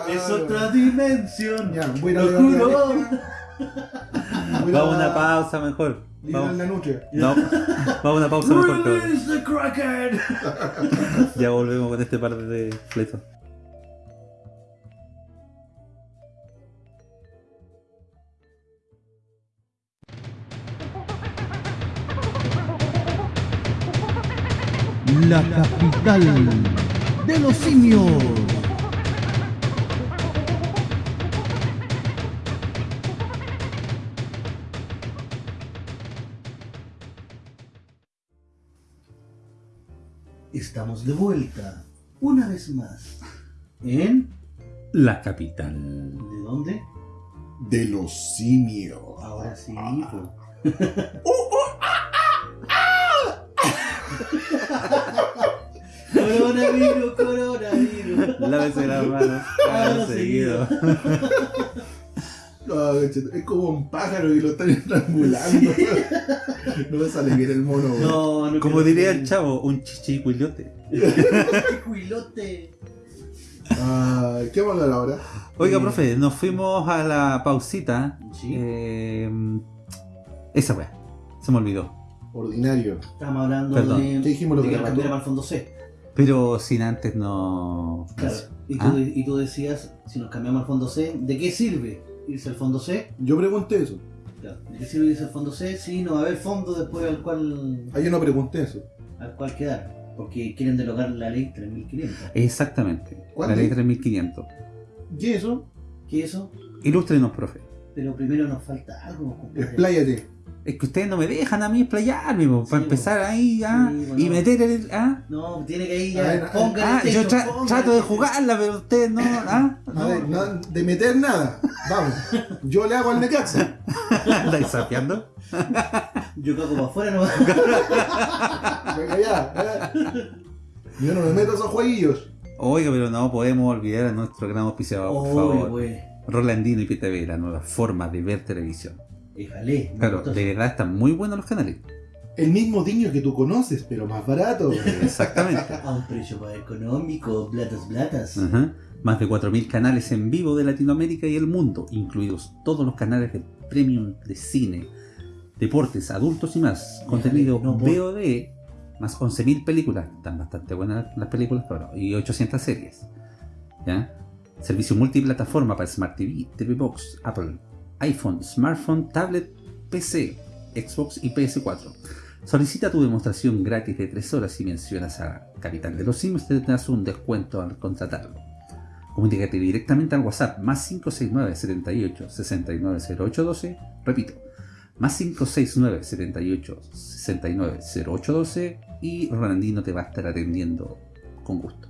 Es otra dimensión. Ya, voy a Vamos a una pausa mejor. Vamos, la noche. no, [laughs] vamos a una pausa mejor. the. [laughs] Ya volvemos con este par de fletos. La capital de los simios. De vuelta, una vez más. ¿En? La capital. ¿De dónde? De los simios. Ahora sí, po. [laughs] coronavirus, coronavirus. Lávese las manos. Ah, Hágalo seguido. No, es como un pájaro y lo están [laughs] estrangulando. [laughs] No me sale bien el mono. güey. No, no Como diría el chavo, un chichicuilote. ¡Qué cuilote! Ah, ¿Qué vamos a hablar ahora? Oiga, Eh, profe, nos fuimos a la pausita. Sí. Eh, esa weá. Se me olvidó. Ordinario. Estamos hablando Perdón. de, ¿Qué dijimos lo de que cambiara para el fondo C. Pero sin antes no. Claro. Y tú, Ah. y tú decías, si nos cambiamos al fondo C, ¿de qué sirve irse al fondo C? Yo pregunté eso. Claro. ¿De qué sirve irse al fondo C? Si no va a haber fondo después al cual, Ah, yo no pregunté eso. al cual quedar. Porque quieren derogar la ley 3500. Exactamente. ¿Cuál La ley ley? 3500. ¿Y eso? ¿Qué es eso? Ilústrenos, profe. Pero primero nos falta algo. Expláyate. Es que ustedes no me dejan a mí explayarme, po, para Sí, empezar ahí ah, Sí, y meter el. Ah, No, tiene que ir A ya. Póngale ah, techo, yo tra- trato de jugarla, pero ustedes no. [laughs] Ah, A no. ver, no- de meter nada. Vamos. Yo le hago al Necaxa. [laughs] ¿Estáis sapeando? [laughs] Yo cago para afuera no Venga ya. eh. Yo no me meto a esos jueguillos. Oiga, pero no podemos olvidar a nuestro gran auspiciador, por favor. pues. Rolandino y PTV, la nueva forma de ver televisión. Déjale. Claro, de verdad están muy buenos los canales. El mismo diño que tú conoces, pero más barato. [laughs] Exactamente. A un precio más económico, blatas. Ajá. Más de 4.000 canales en vivo de Latinoamérica y el mundo, incluidos todos los canales de premium de cine, deportes, adultos y más. Contenido no, VOD, más 11.000 películas, están bastante buenas las películas, pero, y 800 series. ¿Ya? Servicio multiplataforma para Smart TV, TV Box, Apple, iPhone, smartphone, tablet, PC, Xbox y PS4. Solicita tu demostración gratis de 3 horas y mencionas a Capital de los Simios, te tendrás un descuento al contratarlo. Comunícate directamente al WhatsApp más 569 78 69 0812. Repito, más 569 78 69 0812 y Rolandino te va a estar atendiendo con gusto.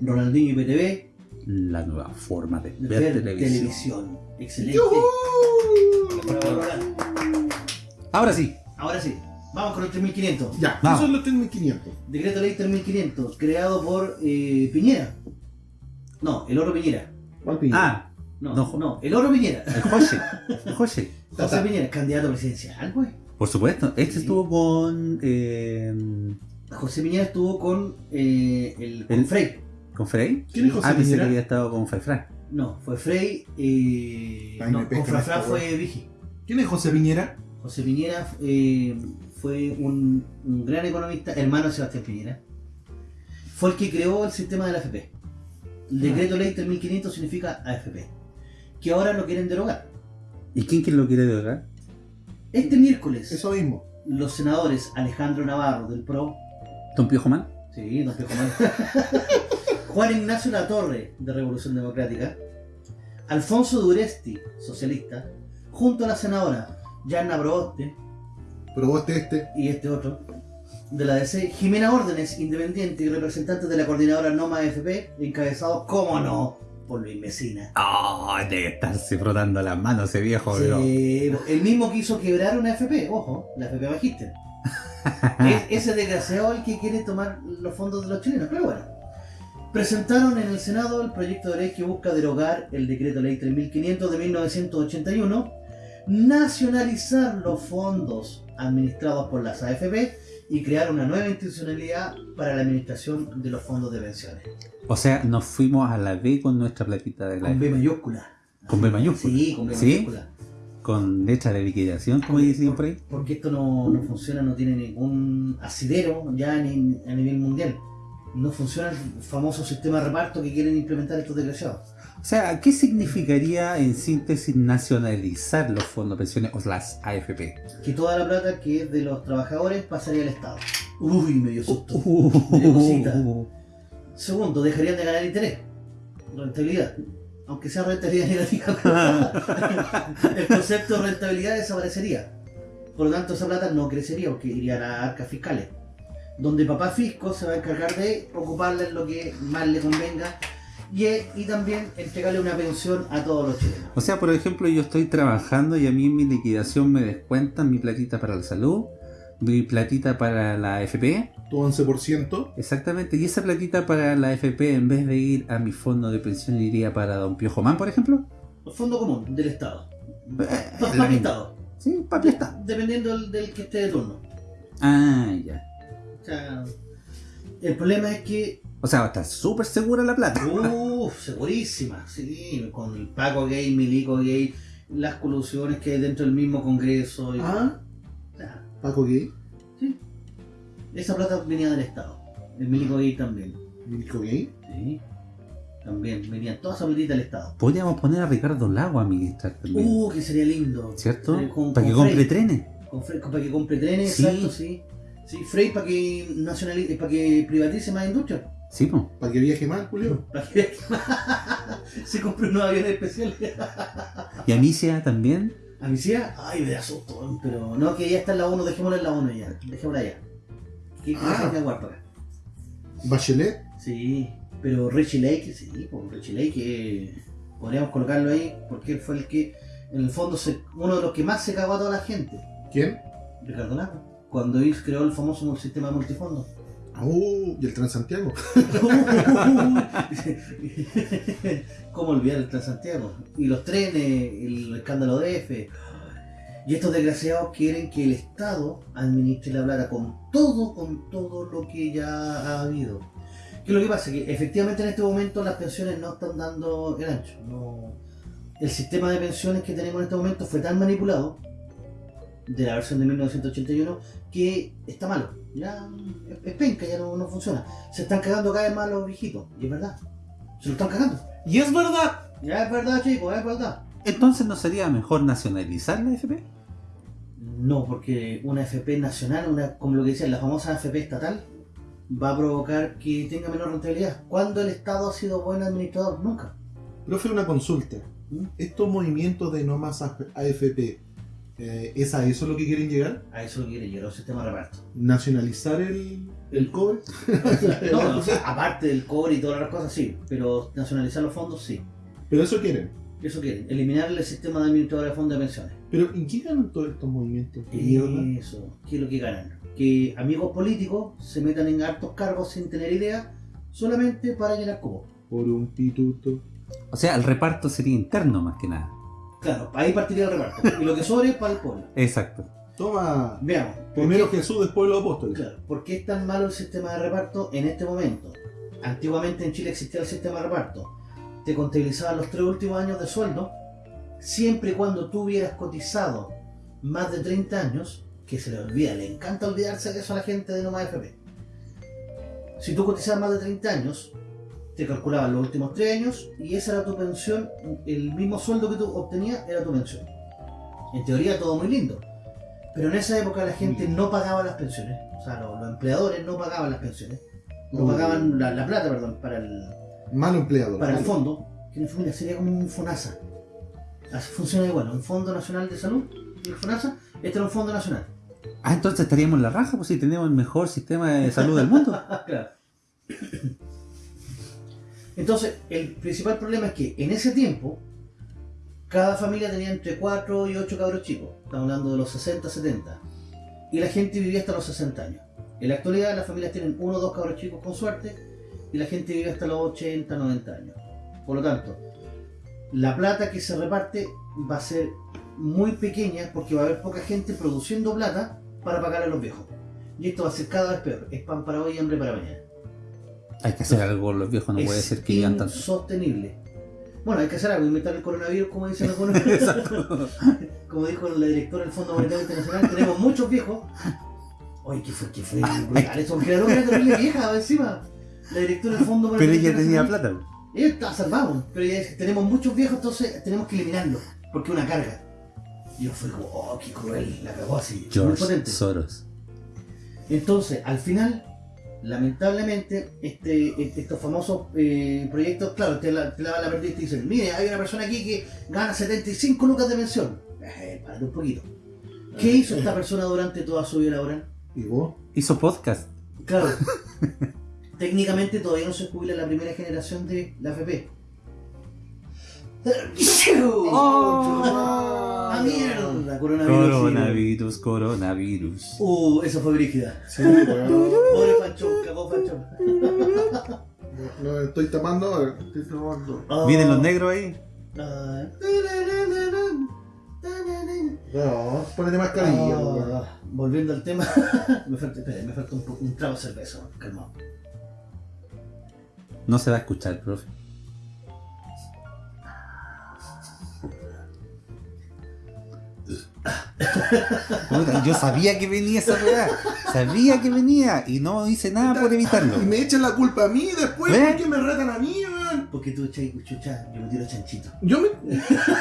Ronaldinho y PTV, La nueva forma de ver, ver televisión. televisión. Excelente. Ahora sí, Ahora sí, vamos con el 3500. Ya, Vamos. eso son los 3500. Decreto ley 3500, creado por eh, Piñera. No, el oro Piñera. ¿Cuál piña? ah, No, No. no, el oro Piñera. el José. El José. [laughs] José Piñera, candidato presidencial, güey. Por supuesto, este Sí. estuvo con. eh, José Piñera estuvo con eh, el, con El- Frey. ¿Con Frey? ¿Quién es José ah, pensé que Piñera? había estado con Faifra. No, fue Frey. Eh, Ay, me no, pesca con Frafra esta, fue Vigi. ¿Quién es José Piñera? José Piñera eh, fue un, un gran economista, hermano de Sebastián Piñera. Fue el que creó el sistema de la AFP. El decreto ley 3500 significa AFP. Que ahora lo quieren derogar. ¿Y quién, quién lo quiere derogar? Este miércoles, Eso mismo. los senadores Alejandro Navarro del PRO, ¿Don Piojo Man? sí, don Piojo Man, [laughs] Juan Ignacio Latorre de Revolución Democrática, Alfonso Duresti, socialista, junto a la senadora Yanna Proboste Pero vos te este. y este otro de la DC, Jimena Órdenes, independiente y representante de la coordinadora Noma FP, encabezados, cómo no, por Luis Mesina. Oh, debe estarse frotando las manos ese viejo. Sí, el mismo quiso quebrar una FP, ojo, la FP Magister. [laughs] es ese desgraciado el que quiere tomar los fondos de los chilenos, pero bueno. Presentaron en el Senado el proyecto de ley que busca derogar el decreto ley 3500 de 1981, nacionalizar los fondos administrados por las AFP y crear una nueva institucionalidad para la administración de los fondos de pensiones. O sea, nos fuimos a la B con nuestra platita de la Con B mayúscula. ¿Con B mayúscula? Sí, con B ¿Sí? mayúscula. Con letra de liquidación, como dicen por ahí. Porque esto no, no funciona, no tiene ningún asidero ya ni a nivel mundial. No funciona el famoso sistema de reparto que quieren implementar estos desgraciados. O sea, ¿qué significaría en síntesis nacionalizar los fondos de pensiones o las AFP? Que toda la plata que es de los trabajadores pasaría al Estado. Uy, me dio susto. Me dio cosita. Segundo, dejarían de ganar interés. Rentabilidad. Aunque sea rentabilidad negativa. [laughs] el concepto de rentabilidad desaparecería. Por lo tanto, esa plata no crecería porque iría a arcas fiscales. Donde papá fisco se va a encargar de ocuparla en lo que más le convenga y, y también entregarle una pensión a todos los chilenos. O sea, por ejemplo, yo estoy trabajando y a mí en mi liquidación me descuentan mi platita para la salud, mi platita para la AFP, Tu 11%. exactamente, y esa platita para la AFP en vez de ir a mi fondo de pensión iría para Don Piojo Man, por ejemplo. El fondo común del Estado. Eh, misma. Estado. Sí, papi está. Dependiendo del, del que esté de turno. Ah, ya. O sea, el problema es que O sea, va a estar súper segura la plata. Uff, segurísima, sí, con el Paco gay, Milico gay, las colusiones que hay dentro del mismo Congreso. y- Ah, Paco Gay. sí. Esa plata venía del Estado. El Milico gay también. Milico Gay. Sí. También venían todas esas platitas del Estado. Podríamos poner a Ricardo Lago a administrar también. Uh, que sería lindo. ¿Cierto? Con- para que compre trenes. Con para que compre trenes, Sí. exacto, sí. Sí, Frey para que nacionalice, para que privatice más industria. Sí, pues. Para que viaje mal, Julio. [laughs] Para que [laughs] se compre unos aviones especiales. [laughs] Y Amicia también. A mi tía, ay, me da susto, pero no, que ya está en la 1, dejémosla en la 1 ya, dejémosla ya. ¿Qué Ah. que aguarda? Bachelet. Sí, pero Richie Lake, sí, pues Richie Lake, eh, podríamos colocarlo ahí, porque él fue el que, en el fondo, se- uno de los que más se cagó a toda la gente, ¿Quién? Ricardo Lago, cuando él creó el famoso sistema multifondo. Uh, y el Transantiago. [laughs] ¿Cómo olvidar el Transantiago? Y los trenes, el escándalo de F. Y estos desgraciados quieren que el Estado administre la plata con todo, con todo lo que ya ha habido. ¿Qué es lo que pasa? Que efectivamente en este momento las pensiones no están dando el ancho. No... El sistema de pensiones que tenemos en este momento fue tan manipulado de la versión de 1981 que está malo. Ya es- penca, ya no, no funciona. Se están cagando cada vez más los viejitos. Y es verdad. Se lo están cagando. Y es verdad. Ya es verdad, chicos, es verdad. Entonces, ¿no sería mejor nacionalizar la AFP? No, porque una FP nacional, una, como lo que decía, la famosa FP estatal, va a provocar que tenga menor rentabilidad. ¿Cuándo el Estado ha sido buen administrador? Nunca. Profe, una consulta. ¿Mm? Estos movimientos de no más AFP, eh, ¿es a eso lo que quieren llegar? A eso quiere llegar un sistema de reparto. ¿Nacionalizar el, el cobre? [laughs] no, o sea, [laughs] aparte del cobre y todas las cosas, sí. Pero nacionalizar los fondos, sí. Pero eso quieren. Eso quieren. Eliminar el sistema de administradores de fondos de pensiones. Pero ¿en qué ganan todos estos movimientos? Eso. ¿Qué es lo que ganan? Que amigos políticos se metan en hartos cargos sin tener idea, solamente para llenar cubos. Por un pituto. O sea, el reparto sería interno más que nada. Claro, ahí partiría el reparto. Y lo que sobre es para el pueblo. Exacto. Toma. Veamos. ¿por Primero qué- Jesús, después los apóstoles. Claro, ¿por qué es tan malo el sistema de reparto en este momento? Antiguamente en Chile existía el sistema de reparto. Te contabilizaban los tres últimos años de sueldo, siempre y cuando tú hubieras cotizado más de 30 años, que se le olvida, le encanta olvidarse de eso a la gente de Nomás FP. Si tú cotizabas más de 30 años, te calculaban los últimos 3 años y esa era tu pensión, el mismo sueldo que tú obtenías era tu pensión. En teoría todo muy lindo. Pero en esa época la gente no pagaba las pensiones, o sea, los, los empleadores no pagaban las pensiones, no Oh. pagaban la, la plata, perdón, para el, Malo empleado. para el fondo, que es familia, sería como un FONASA. Así funciona igual, un Fondo Nacional de Salud, el FONASA, este era un Fondo Nacional. Ah, entonces estaríamos en la raja, pues si tenemos el mejor sistema de salud del mundo. [laughs] Claro. Entonces, el principal problema es que en ese tiempo, cada familia tenía entre 4 y 8 cabros chicos. Estamos hablando de los 60, 70. Y la gente vivía hasta los 60 años. En la actualidad, las familias tienen uno o dos cabros chicos con suerte, y la gente vive hasta los 80, 90 años. Por lo tanto, la plata que se reparte va a ser muy pequeña porque va a haber poca gente produciendo plata para pagar a los viejos. Y esto va a ser cada vez peor. Es pan para hoy y hambre para mañana. Hay que hacer algo, los viejos no puede ser que vivan tanto. insostenible. Bueno, hay que hacer algo, inventar el coronavirus, como dicen algunos. [laughs] Exacto. como dijo la directora del Fondo Monetario Internacional, tenemos muchos viejos. Oye, ¿qué fue? ¿Qué fue? brutal. Eso era una terrible vieja encima. La directora del Fondo Pero Monetario ella tenía plata. Ella está salvado, pero ella dice, tenemos muchos viejos, entonces tenemos que eliminarlos, porque es una carga. Y yo fui como, oh, qué cruel, la cagó así. Muy potente. Soros. Entonces, al final, lamentablemente, este, este- estos famosos eh, proyectos, claro, te la, te la van a perder y te dicen, mire, hay una persona aquí que gana 75 lucas de pensión. Eh, párate un poquito. ¿Qué hizo esta persona durante toda su vida laboral? ¿Y vos? Hizo podcast. Claro, [laughs] técnicamente todavía no se jubila la primera generación de la AFP. [laughs] Oh. ¡Ah, mierda! Coronavirus. Coronavirus, coronavirus. Uh, eso fue brígida. Sí. [laughs] Pobre Pancho, cagó Pancho. No, estoy tapando, estoy tapando. Ah. ¿Vienen los negros ahí? Ah. No, ponete mascarilla. Ah, volviendo al tema, [laughs] me falta, espera, me falta un, un trago de cerveza, calmado. No se va a escuchar, profe. Puta, yo sabía que venía esa weá. Sabía que venía y no hice nada por evitarlo. Y me echan la culpa a mí después, ¿Eh? ¿por qué me retan a mí, weón? Porque tú echas chucha, yo me tiro chanchito. Yo me.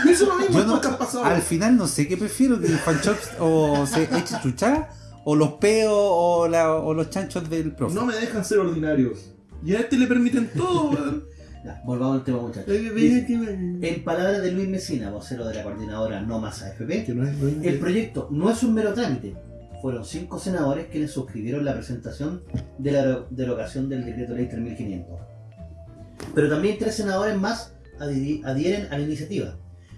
Yo hice lo mismo no- pasado. Al final no sé qué prefiero, que el fanchops o se eche chuchá, o los peos o, la- o los chanchos del profe. No me dejan ser ordinarios. Y a este le permiten todo, weón. Ya, volvamos al tema, muchachos. En palabras de Luis Mesina, vocero de la coordinadora No Más AFP, no el proyecto no es un mero trámite. Fueron cinco senadores quienes suscribieron la presentación de la derogación del decreto ley 3500. Pero también tres senadores más adhi- adhieren a la iniciativa.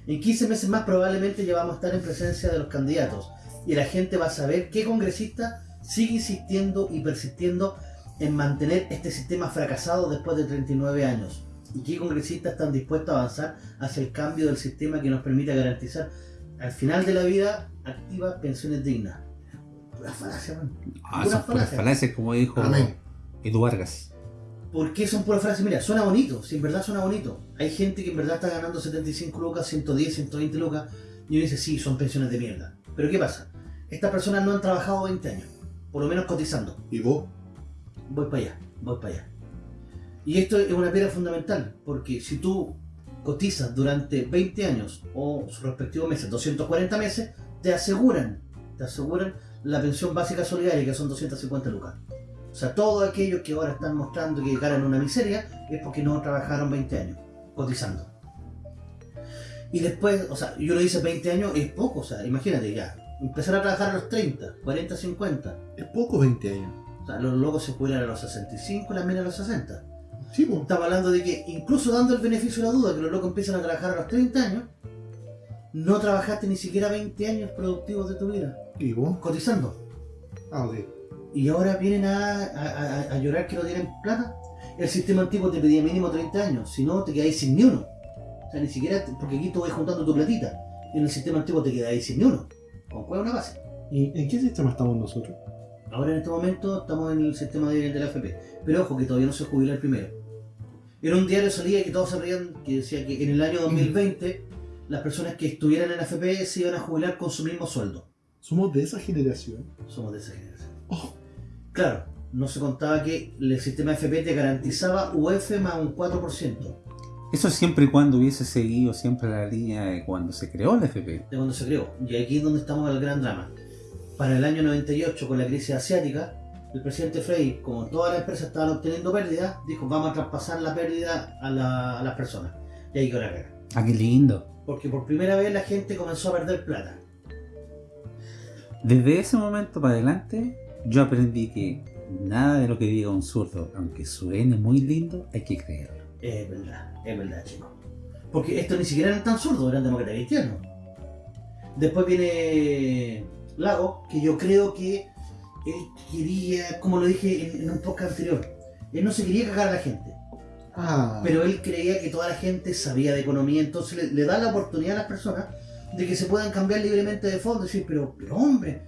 En 15 meses más probablemente ya vamos a estar en presencia de los candidatos y la gente va a saber qué congresista sigue insistiendo y persistiendo en mantener este sistema fracasado después de 39 años y qué congresistas están dispuestos a avanzar hacia el cambio del sistema que nos permita garantizar al final de la vida activas pensiones dignas. Pura falacia, man. Ah, Puras falacias. falacias, como dijo Amén. Edu Vargas. ¿Por qué son puras frases? Mira, suena bonito, si en verdad suena bonito. Hay gente que en verdad está ganando 75 lucas, 110, 120 lucas, y uno dice, sí, son pensiones de mierda. Pero ¿qué pasa? Estas personas no han trabajado 20 años, por lo menos cotizando. ¿Y vos? Voy para allá, voy para allá. Y esto es una piedra fundamental, porque si tú cotizas durante 20 años o sus respectivos meses, 240 meses, te aseguran, te aseguran la pensión básica solidaria, que son 250 lucas. O sea, todos aquellos que ahora están mostrando que ganan una miseria es porque no trabajaron 20 años cotizando. Y después, o sea, yo lo hice 20 años, es poco, o sea, imagínate ya, empezar a trabajar a los 30, 40, 50. Es poco 20 años. O sea, los locos se jubilan a los 65, las minas a los 60. Sí, pues. Estamos hablando de que, incluso dando el beneficio de la duda, que los locos empiezan a trabajar a los 30 años, no trabajaste ni siquiera 20 años productivos de tu vida, ¿Y vos? cotizando. Ah, ok. Y ahora vienen a, a- a- a llorar que no tienen plata. El sistema antiguo te pedía mínimo 30 años, si no te quedáis sin ni uno. O sea, ni siquiera, te- porque aquí tú vas juntando tu platita. Y en el sistema antiguo te quedáis sin ni uno. ¿Con cuál una base? ¿Y en qué sistema estamos nosotros? Ahora en este momento estamos en el sistema de, de la FP. Pero ojo que todavía no se jubila el primero. En un diario salía que todos se reían, que decía que en el año 2020 las personas que estuvieran en la FP se iban a jubilar con su mismo sueldo. Somos de esa generación. Somos de esa generación. Oh. Claro, no se contaba que el sistema FP te garantizaba UF más un 4% Eso siempre y cuando hubiese seguido siempre la línea de cuando se creó la FP. de cuando se creó. Y aquí es donde estamos en el gran drama. Para el año 98, con la crisis asiática, el presidente Frey, como todas las empresas estaban obteniendo pérdidas, dijo vamos a traspasar la pérdida a, la- a las personas. Y ahí con la caga. Ah, qué lindo. Porque por primera vez la gente comenzó a perder plata. Desde ese momento para adelante, yo aprendí que nada de lo que diga un zurdo, aunque suene muy lindo, hay que creerlo. Es verdad, es verdad, chicos. Porque estos ni siquiera eran tan zurdos, eran demócratas cristianos. Después viene Lago, que yo creo que él quería, como lo dije en, en un podcast anterior, él no se quería cagar a la gente. Ah, Pero él creía que toda la gente sabía de economía, entonces le, le da la oportunidad a las personas de que se puedan cambiar libremente de fondo. Decir, pero, pero hombre,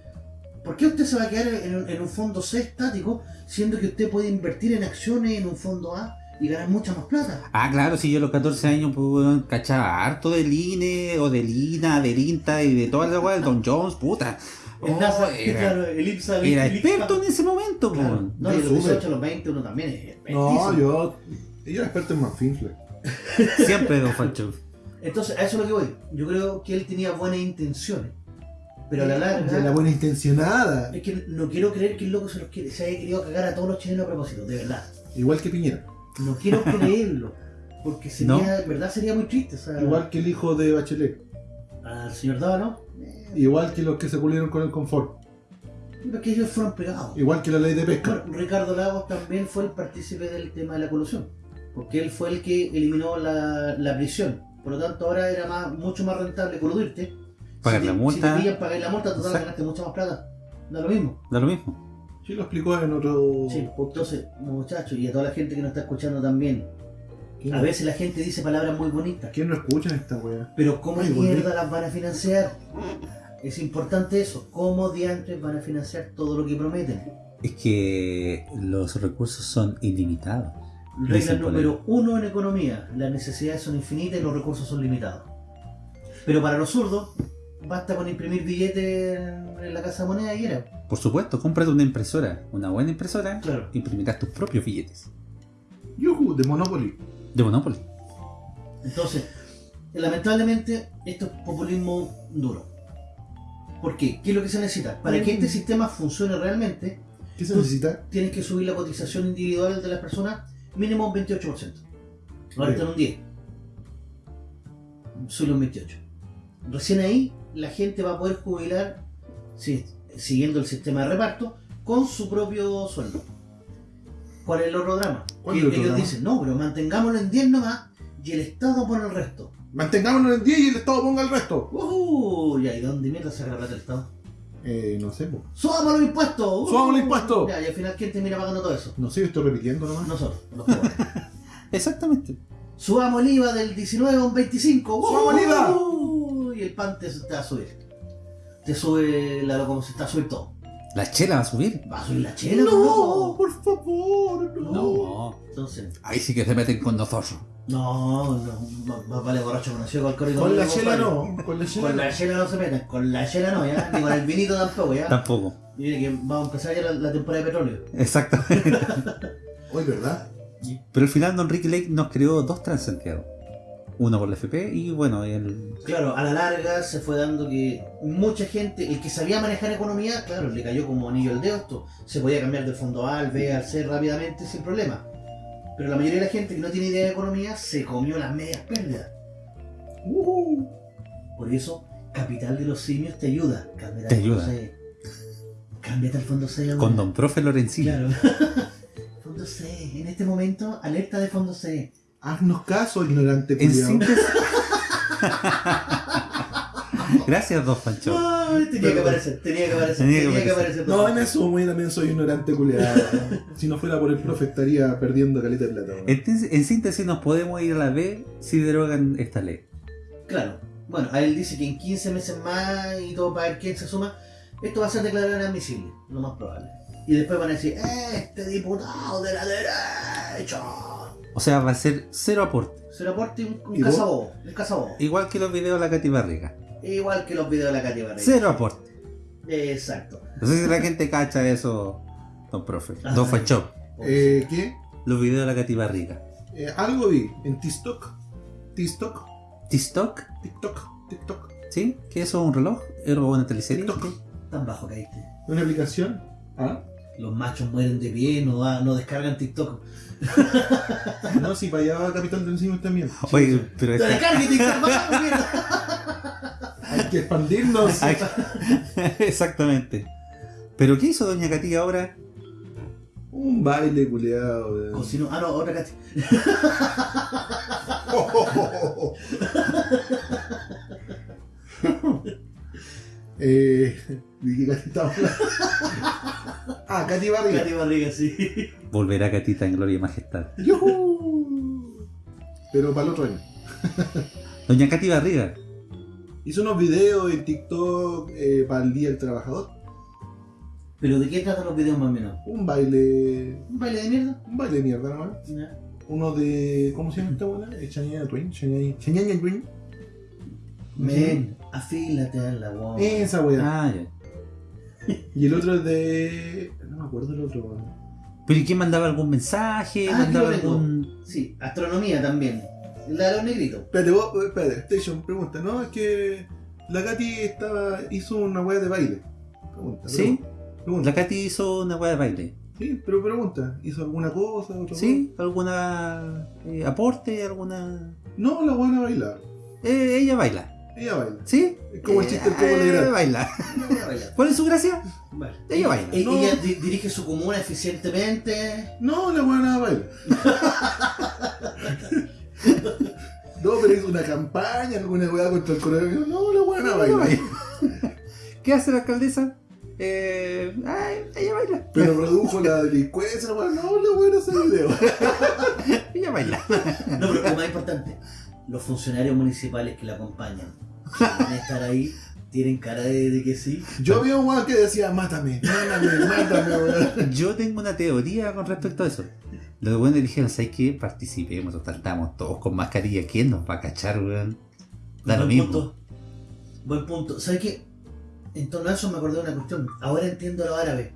¿por qué usted se va a quedar en un, en un fondo C estático, siendo que usted puede invertir en acciones en un fondo A y ganar mucha más plata? Ah, claro, si yo a los 14 años pues, cachaba harto del INE, o del INA, del INTA y de toda la weá del Don Jones, puta. El Oh, NASA, era, claro, el IPSA, el era IPSA. experto en ese momento, pues. Claro. No, los Yo supe. 18 a los 20 uno también es expertísimo. no, yo. Yo era experto en Manfinfle. [laughs] Siempre Don Fancho. Entonces, a eso es lo que voy. Yo creo que él tenía buenas intenciones. Pero a la larga. De la buena intencionada. Es que no quiero creer que el loco se, los quiere, se haya querido cagar a todos los chilenos a propósito, de verdad. Igual que Piñera. No quiero [laughs] creerlo. Porque sería, de verdad sería muy triste. O sea, Igual que el hijo de Bachelet. al señor Dávalo, eh, Igual que los que se pulieron con el confort. porque ellos fueron pegados. Igual que la ley de pesca. Bueno, Ricardo Lagos también fue el partícipe del tema de la colusión. Porque él fue el que eliminó la, la prisión. Por lo tanto, ahora era más, mucho más rentable coludirte. Pagar si la te- multa. Si te pillan, pagar la multa, total, Exacto. ganaste mucha más plata. Da lo mismo. Da lo mismo. Sí, lo explicó en otro. Sí, pues, entonces, muchachos, y a toda la gente que nos está escuchando también. A veces la gente dice palabras muy bonitas. ¿Quién no escucha esta weá? Pero ¿cómo Ay, mierda las van a financiar? Es importante eso. ¿Cómo diantres van a financiar todo lo que prometen? Es que los recursos son ilimitados. Regla número uno en economía. Las necesidades son infinitas y los recursos son limitados. Pero para los zurdos, basta con imprimir billetes en en la casa de moneda y era. Por supuesto, cómprate una impresora, una buena impresora, Claro. imprimirás tus propios billetes. Yuhu, de Monopoly. De Monopoly. Entonces, lamentablemente, esto es populismo duro. ¿Por qué? ¿Qué es lo que se necesita? Para que este sistema funcione realmente, ¿Qué se necesita? tienes que subir la cotización individual de las personas mínimo un 28%. Ahora está en un 10. Solo un 28. Recién ahí la gente va a poder jubilar sí, siguiendo el sistema de reparto con su propio sueldo. ¿Cuál es el otro drama? ¿Cuál Que es el otro ellos dicen, no, pero mantengámoslo en 10 nomás y el Estado pone el resto. Mantengámonos en 10 y el Estado ponga el resto. Uh, ya, ¿y dónde mierda saca la plata el Estado? Eh, no sé, po. ¡Subamos los impuestos! Uh, ¡Subamos los impuestos! Ya, y al final, ¿quién termina pagando todo eso? No sé, yo estoy repitiendo nomás. Nosotros, los pobres. [laughs] Exactamente. Subamos el IVA del 19 a un 25. ¡Subamos el IVA! ¡Uh! Y el pan te, te va a subir. Te sube la como se está a subir todo. La chela va a subir. Va a subir la chela, No, por favor, no. No. Entonces, Ahí sí que se meten con nosotros. no, no, más- más vale borracho conocido con el corrido. Con la chela no. Con la chela Con no. la chela no se metan, con la chela no, ya, ni con el vinito tampoco, ya. Tampoco. Y mire que vamos a empezar ya la, la temporada de petróleo. Exactamente. [laughs] Hoy, ¿verdad? Pero al final Don Ricky Lake nos creó dos Transantiago. Uno por la FP y bueno, el... Claro, a la larga se fue dando que mucha gente, el que sabía manejar economía, claro, le cayó como anillo al dedo esto. Se podía cambiar del fondo A al B al C rápidamente sin problema. Pero la mayoría de la gente que no tiene idea de economía se comió las medias pérdidas. Uh, Por eso, Capital de los Simios te ayuda. Cámbiate Te al fondo ayuda. C. Cámbiate al fondo C. ahora. con Don Profe Lorenzini. Claro. [laughs] fondo C. En este momento, alerta de fondo C. haznos caso, ignorante En culiao. síntesis... [laughs] Gracias, Don Pancho. Ay, tenía que aparecer, tenía que aparecer, Tenía que tenía que aparecer. aparecer. No, en eso muy también soy ignorante culiado. [laughs] si no fuera por el profe estaría perdiendo caleta de plata. En, en síntesis nos podemos ir a la B si derogan esta ley. Claro. Bueno, a él dice que en 15 meses más y todo para ver quién se suma, esto va a ser declarado inadmisible, lo más probable. Y después van a decir, este diputado de la derecha. O sea, va a ser cero aporte. Se lo aporte un, un ¿Y vos? cazabobo, un cazabobo. Igual que los videos de la Katy Barriga. Igual que los videos de la Katy Barriga. Cero aporte. Exacto. No sé si la gente cacha eso, Don Profe. Ah, Don sí. Fancho. Eh, ¿Qué? Los videos de la Katy Barriga. Eh, algo vi en TikTok. TikTok. TikTok, TikTok. TikTok. ¿sí? ¿Qué es eso? ¿Un reloj? ¿Es una teleserie? TikTok. Tan bajo caíste. Una aplicación. ¿Ah? Los machos mueren de pie, no, da- no descargan TikTok. No, si para allá va Capital del Cine también. [laughs] Oye, pero ¡No esta- descarguen TikTok! Hay que expandirnos. [laughs] [laughs] Exactamente. ¿Pero qué hizo Doña Katy ahora? Un baile culeado. Cocinó. Ah, no, otra Katy. eh, ¿De qué Hablando? Ah, Katy Barriga. Katy Barriga, sí. Volverá Catita en gloria y majestad. ¡Yujú! Pero para el otro año. Doña Katy Barriga. Hizo unos videos en TikTok eh, para el Día del Trabajador. ¿Pero de qué tratan los videos más o menos? Un baile. ¿Un baile de mierda? Un baile de mierda nomás. Ya. Uno de. ¿Cómo se llama esta buena? Shania Twain. Shania Twain. Men, afílate a la guau. Esa weá. Ah, ya. [laughs] Y el otro es de. No me acuerdo el otro. weón. ¿Pero y quién mandaba algún mensaje? Ah, ¿Mandaba algún.? Sí, astronomía también. La de los negritos. Espérate, vos, espérate, Station, pregunta, ¿no? Es que la Katy estaba, hizo una weá de baile. Pregunta, ¿Sí? pregunta. La Katy hizo una weá de baile. Sí, pero pregunta, ¿hizo alguna cosa? Otra ¿Sí? ¿Alguna eh, aporte? ¿Alguna.? No, la buena baila. Eh, ella baila. Ella baila. ¿Sí? Es como el chiste del Eh, Cobo Legrand. baila. Ella baila. ¿Cuál es su gracia? Vale. Ella baila. E- No. Ella di- dirige su comuna eficientemente. No, la buena baila. [laughs] no, pero hizo una campaña, alguna weá contra el coronavirus. No, la buena baila. [laughs] ¿Qué hace la alcaldesa? Eh, ay, ella baila. Pero [laughs] redujo la delincuencia, la weá. No, la buena hace video. Ella baila. No, pero lo más importante, los funcionarios municipales que la acompañan, que van a estar ahí, tienen cara de, de que sí. Yo vi un weón que decía, mátame, mátame, mátame, weón. [laughs] Yo tengo una teoría con respecto a eso. Los buenos dijeron, ¿sabes qué? Participemos, total, estamos todos con mascarilla. ¿Quién nos va a cachar, weón? Da lo Buen mismo. punto. Buen punto. ¿Sabes qué? En torno a eso me acordé de una cuestión. Ahora entiendo a los árabes,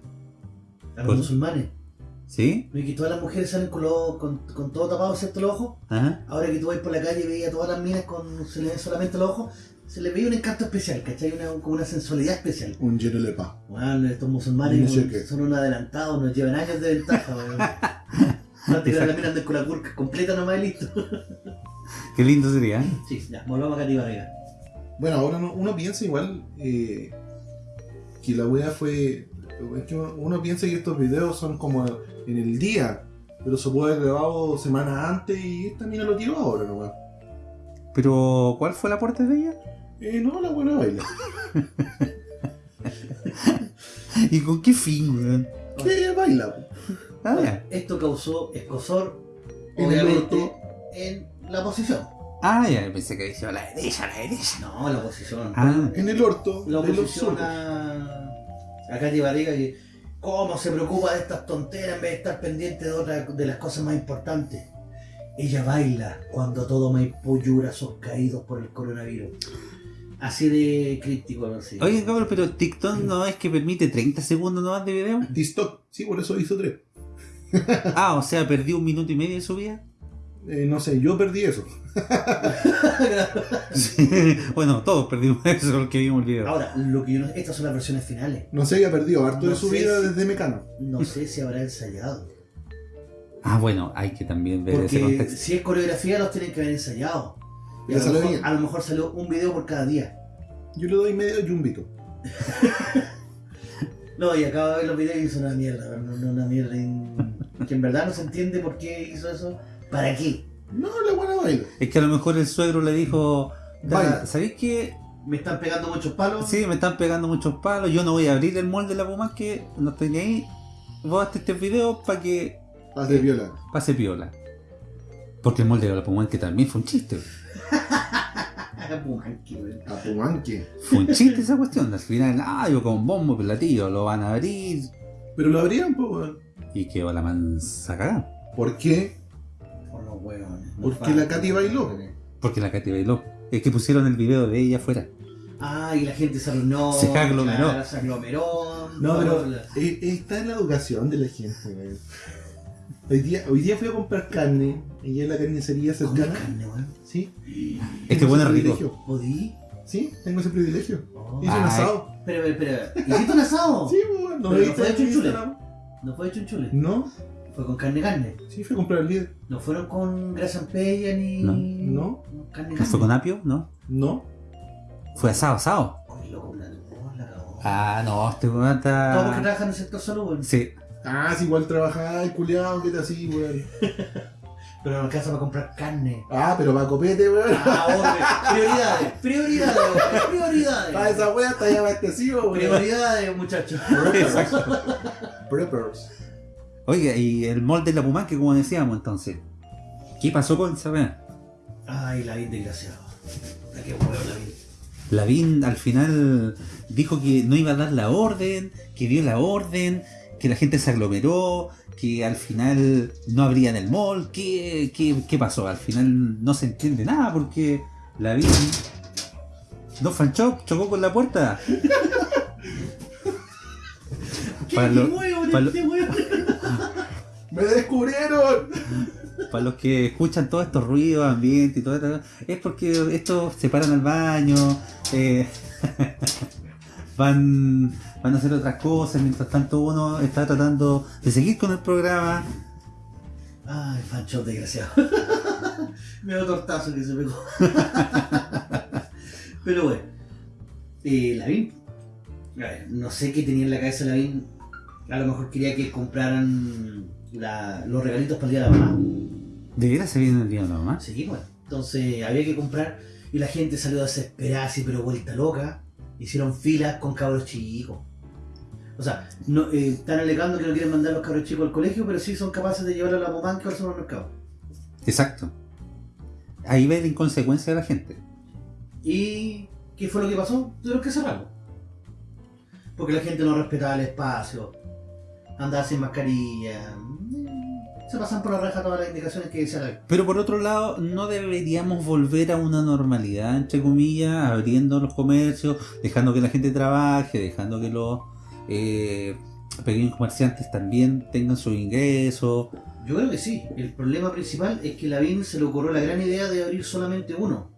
a los ¿Por? musulmanes. ¿Sí? Y que todas las mujeres salen con, los- con, con todo tapado, excepto los ojos. Ajá. Ahora que tú vas por la calle y veías a todas las minas con se le ven solamente los ojos, se les veía un encanto especial, ¿cachai? Una, como una sensualidad especial. Un lleno de paz. Bueno, estos musulmanes No son unos adelantados, nos llevan años de ventaja, weón. [laughs] Antes la mina ande con la curca completa nomás y listo. [laughs] Qué lindo sería. ¿eh? Sí, ya, volvamos a Katy Barriga. Bueno, ahora uno, uno piensa igual eh, que la wea fue. Es que uno, piensa que estos videos son como en el día, pero se puede haber grabado semanas antes y esta mina lo tiró ahora nomás. Pero, ¿cuál fue el aporte de ella? Eh, no, la buena baila. [laughs] ¿Y con qué fin, weón? ¿Qué baila? Ah. Esto causó escosor, En el obviamente, orto. en la oposición. Ah, ya, pensé que decía la derecha, la derecha. No, la oposición. Ah, En el orto la de los oposición a, a Katy Barriga que cómo se preocupa de estas tonteras en vez de estar pendiente de otras de las cosas más importantes. Ella baila cuando todo Maipú llora sus caídos por el coronavirus. Así de crítico, no sé. Oye, cabrón, pero TikTok no es que permite 30 segundos nomás de video. TikTok, sí, por eso hizo tres. Ah, o sea, perdí un minuto y medio de su vida. Eh, no sé, yo perdí eso. [laughs] Sí. bueno, todos perdimos eso porque vimos el video. Ahora, lo que yo no- estas son las versiones finales. No sé, ya perdió harto No de su vida si- desde Mecano. No sé si habrá ensayado. Ah, bueno, hay que también ver ese Porque contexto. si es coreografía, los tienen que haber ensayado. Y a, lo mejor, bien. a lo mejor salió un video por cada día. Yo le doy medio yumbito. [laughs] No, y acabo de ver los videos y hizo una mierda. no- Una mierda que en verdad no se entiende por qué hizo eso. ¿Para qué? No, la buena baila. Es que a lo mejor el suegro le dijo. ¿sabéis qué? Me están pegando muchos palos. Sí, me están pegando muchos palos, yo no voy a abrir el molde de la Puma que no estoy ni ahí. Vos hazte este video para que Paz de viola. pase piola. Porque el molde de la Puma que también fue un chiste. [laughs] Pumanqui, weón. A Pumanque. Fue un chiste esa cuestión. Al final, ah, yo con bombo platillo, lo van a abrir. Pero lo abrían, weón. Y quedó la mansa cagada. ¿Por qué? Porque la Katy bailó. Porque la Katy bailó. Es que pusieron el video de ella afuera. Ah, y la gente se arruinó. Se aglomeró. claro, se aglomeró. No, pero eh, está en la educación de la gente, weón. Hoy día, hoy día fui a comprar carne y en la carnicería cercana. carne, weón. ¿Sí? Este bueno es rico. privilegio. ¿Podí? Sí, tengo ese privilegio. Oh. Hice un asado. Espera, espera, espera. ¿Hiciste un asado? Sí, weón. ¿No no viste fue en. Instagram? No fue de chunchule. ¿No? Fue con carne carne. Sí, fui a comprar el líder. No fueron con grasa en pella ni. No. No. Carne ¿No carne. fue con apio? ¿No? ¿No? Fue asado, asado. Oye, loco, la, la cagó. Ah, no, este weón Todos porque está... trabajan en el sector salud, weón. Sí. Ah, si igual trabajáis, culiado, ¿qué te así, weón? [laughs] Pero no alcanza para comprar carne. Ah, pero va copete, weón. Ah, hombre. Prioridades, prioridades, weón. Ah, prioridades. esa weá está ya abastecido, weón. Prioridades, muchachos. Exacto. Preppers. Oiga, y el molde de la Pumanque, como decíamos entonces. ¿Qué pasó con esa weá? Ay, la vi desgraciado. La que huevo la vi. Lavín al final dijo que no iba a dar la orden, que dio la orden, que la gente se aglomeró, que al final no abrían el mall. ¿Qué, qué, qué pasó? Al final no se entiende nada porque Lavín... Don Fanchop chocó con la puerta. [laughs] ¿Qué Para lo- para lo-? [laughs] ¡Me descubrieron! Para los que escuchan todos estos ruidos, ambiente y todo esto, es porque estos se paran al baño, eh, [laughs] van, van a hacer otras cosas, mientras tanto uno está tratando de seguir con el programa. Ay, Fancho desgraciado. [laughs] Me dio tortazo que se pegó. Pero bueno. Eh, Lavín. No sé qué tenía en la cabeza Lavín. A lo mejor quería que compraran la- los regalitos para el día de la mamá. ¿De veras se viene el día de la mamá? Sí, bueno. Entonces había que comprar y la gente salió desesperada, así, pero vuelta loca. Hicieron filas con cabros chicos. O sea, no, eh, están alegando que no quieren mandar los cabros chicos al colegio, pero sí son capaces de llevar a la mamá que al supermercado. Exacto. Ahí ve la inconsecuencia de la gente. ¿Y qué fue lo que pasó? Tuvieron que cerrarlo. Porque la gente no respetaba el espacio, andaba sin mascarilla, mm, se pasan por la raja todas las indicaciones que decía la Pero por otro lado, no deberíamos volver a una normalidad, entre comillas, abriendo los comercios, dejando que la gente trabaje, dejando que los eh, pequeños comerciantes también tengan sus ingresos. Yo creo que sí. El problema principal es que Lavín se le ocurrió la gran idea de abrir solamente uno.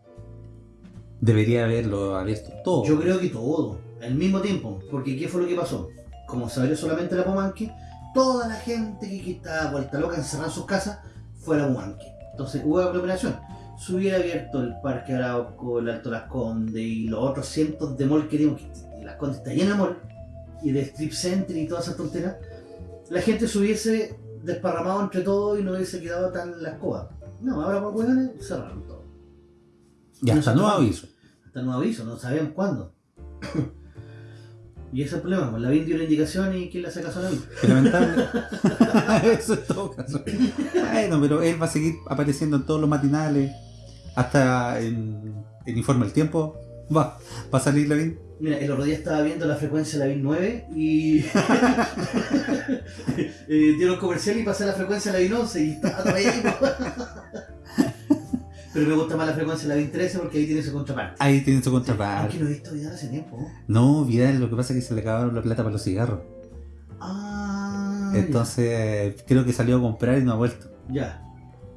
Debería haberlo abierto todo. Yo creo que todo, al mismo tiempo. Porque ¿qué fue lo que pasó? Como se abrió solamente la Pomanque, toda la gente que, estaba vuelta loca encerrada en sus casas fue a la Pomanque. Entonces hubo aglomeración. Si hubiera abierto el Parque Arauco, el Alto Las Condes y los otros cientos de mall que tenemos, que Las Condes está llena de mall, y de strip center y todas esas tonteras, la gente se hubiese desparramado entre todos y no hubiese quedado tan la escoba. No, ahora por hueones cerraron todo. y hasta nuevo aviso. Hasta nuevo aviso, no sabemos cuándo. Y ese es el problema, pues la BIN dio una indicación y ¿quién le hace caso a la BIN? Qué lamentable. [laughs] [laughs] Eso es todo caso. Bueno, pero él va a seguir apareciendo en todos los matinales. Hasta en el informe del tiempo. Va, va a salir la bien. Mira, el otro día estaba viendo la frecuencia de la BIN 9 y [laughs] eh, dieron comercial y pasé la frecuencia de la BIN 11 y estaba todavía ahí. Pero me gusta más la frecuencia de la BIN 13 porque ahí tiene su contraparte. Ahí tiene su Aunque contraparte. no he visto Vidal hace tiempo. ¿no? No, Vidal, lo que pasa es que se le acabaron la plata para los cigarros. Ah, Entonces, creo que salió a comprar y no ha vuelto. ya.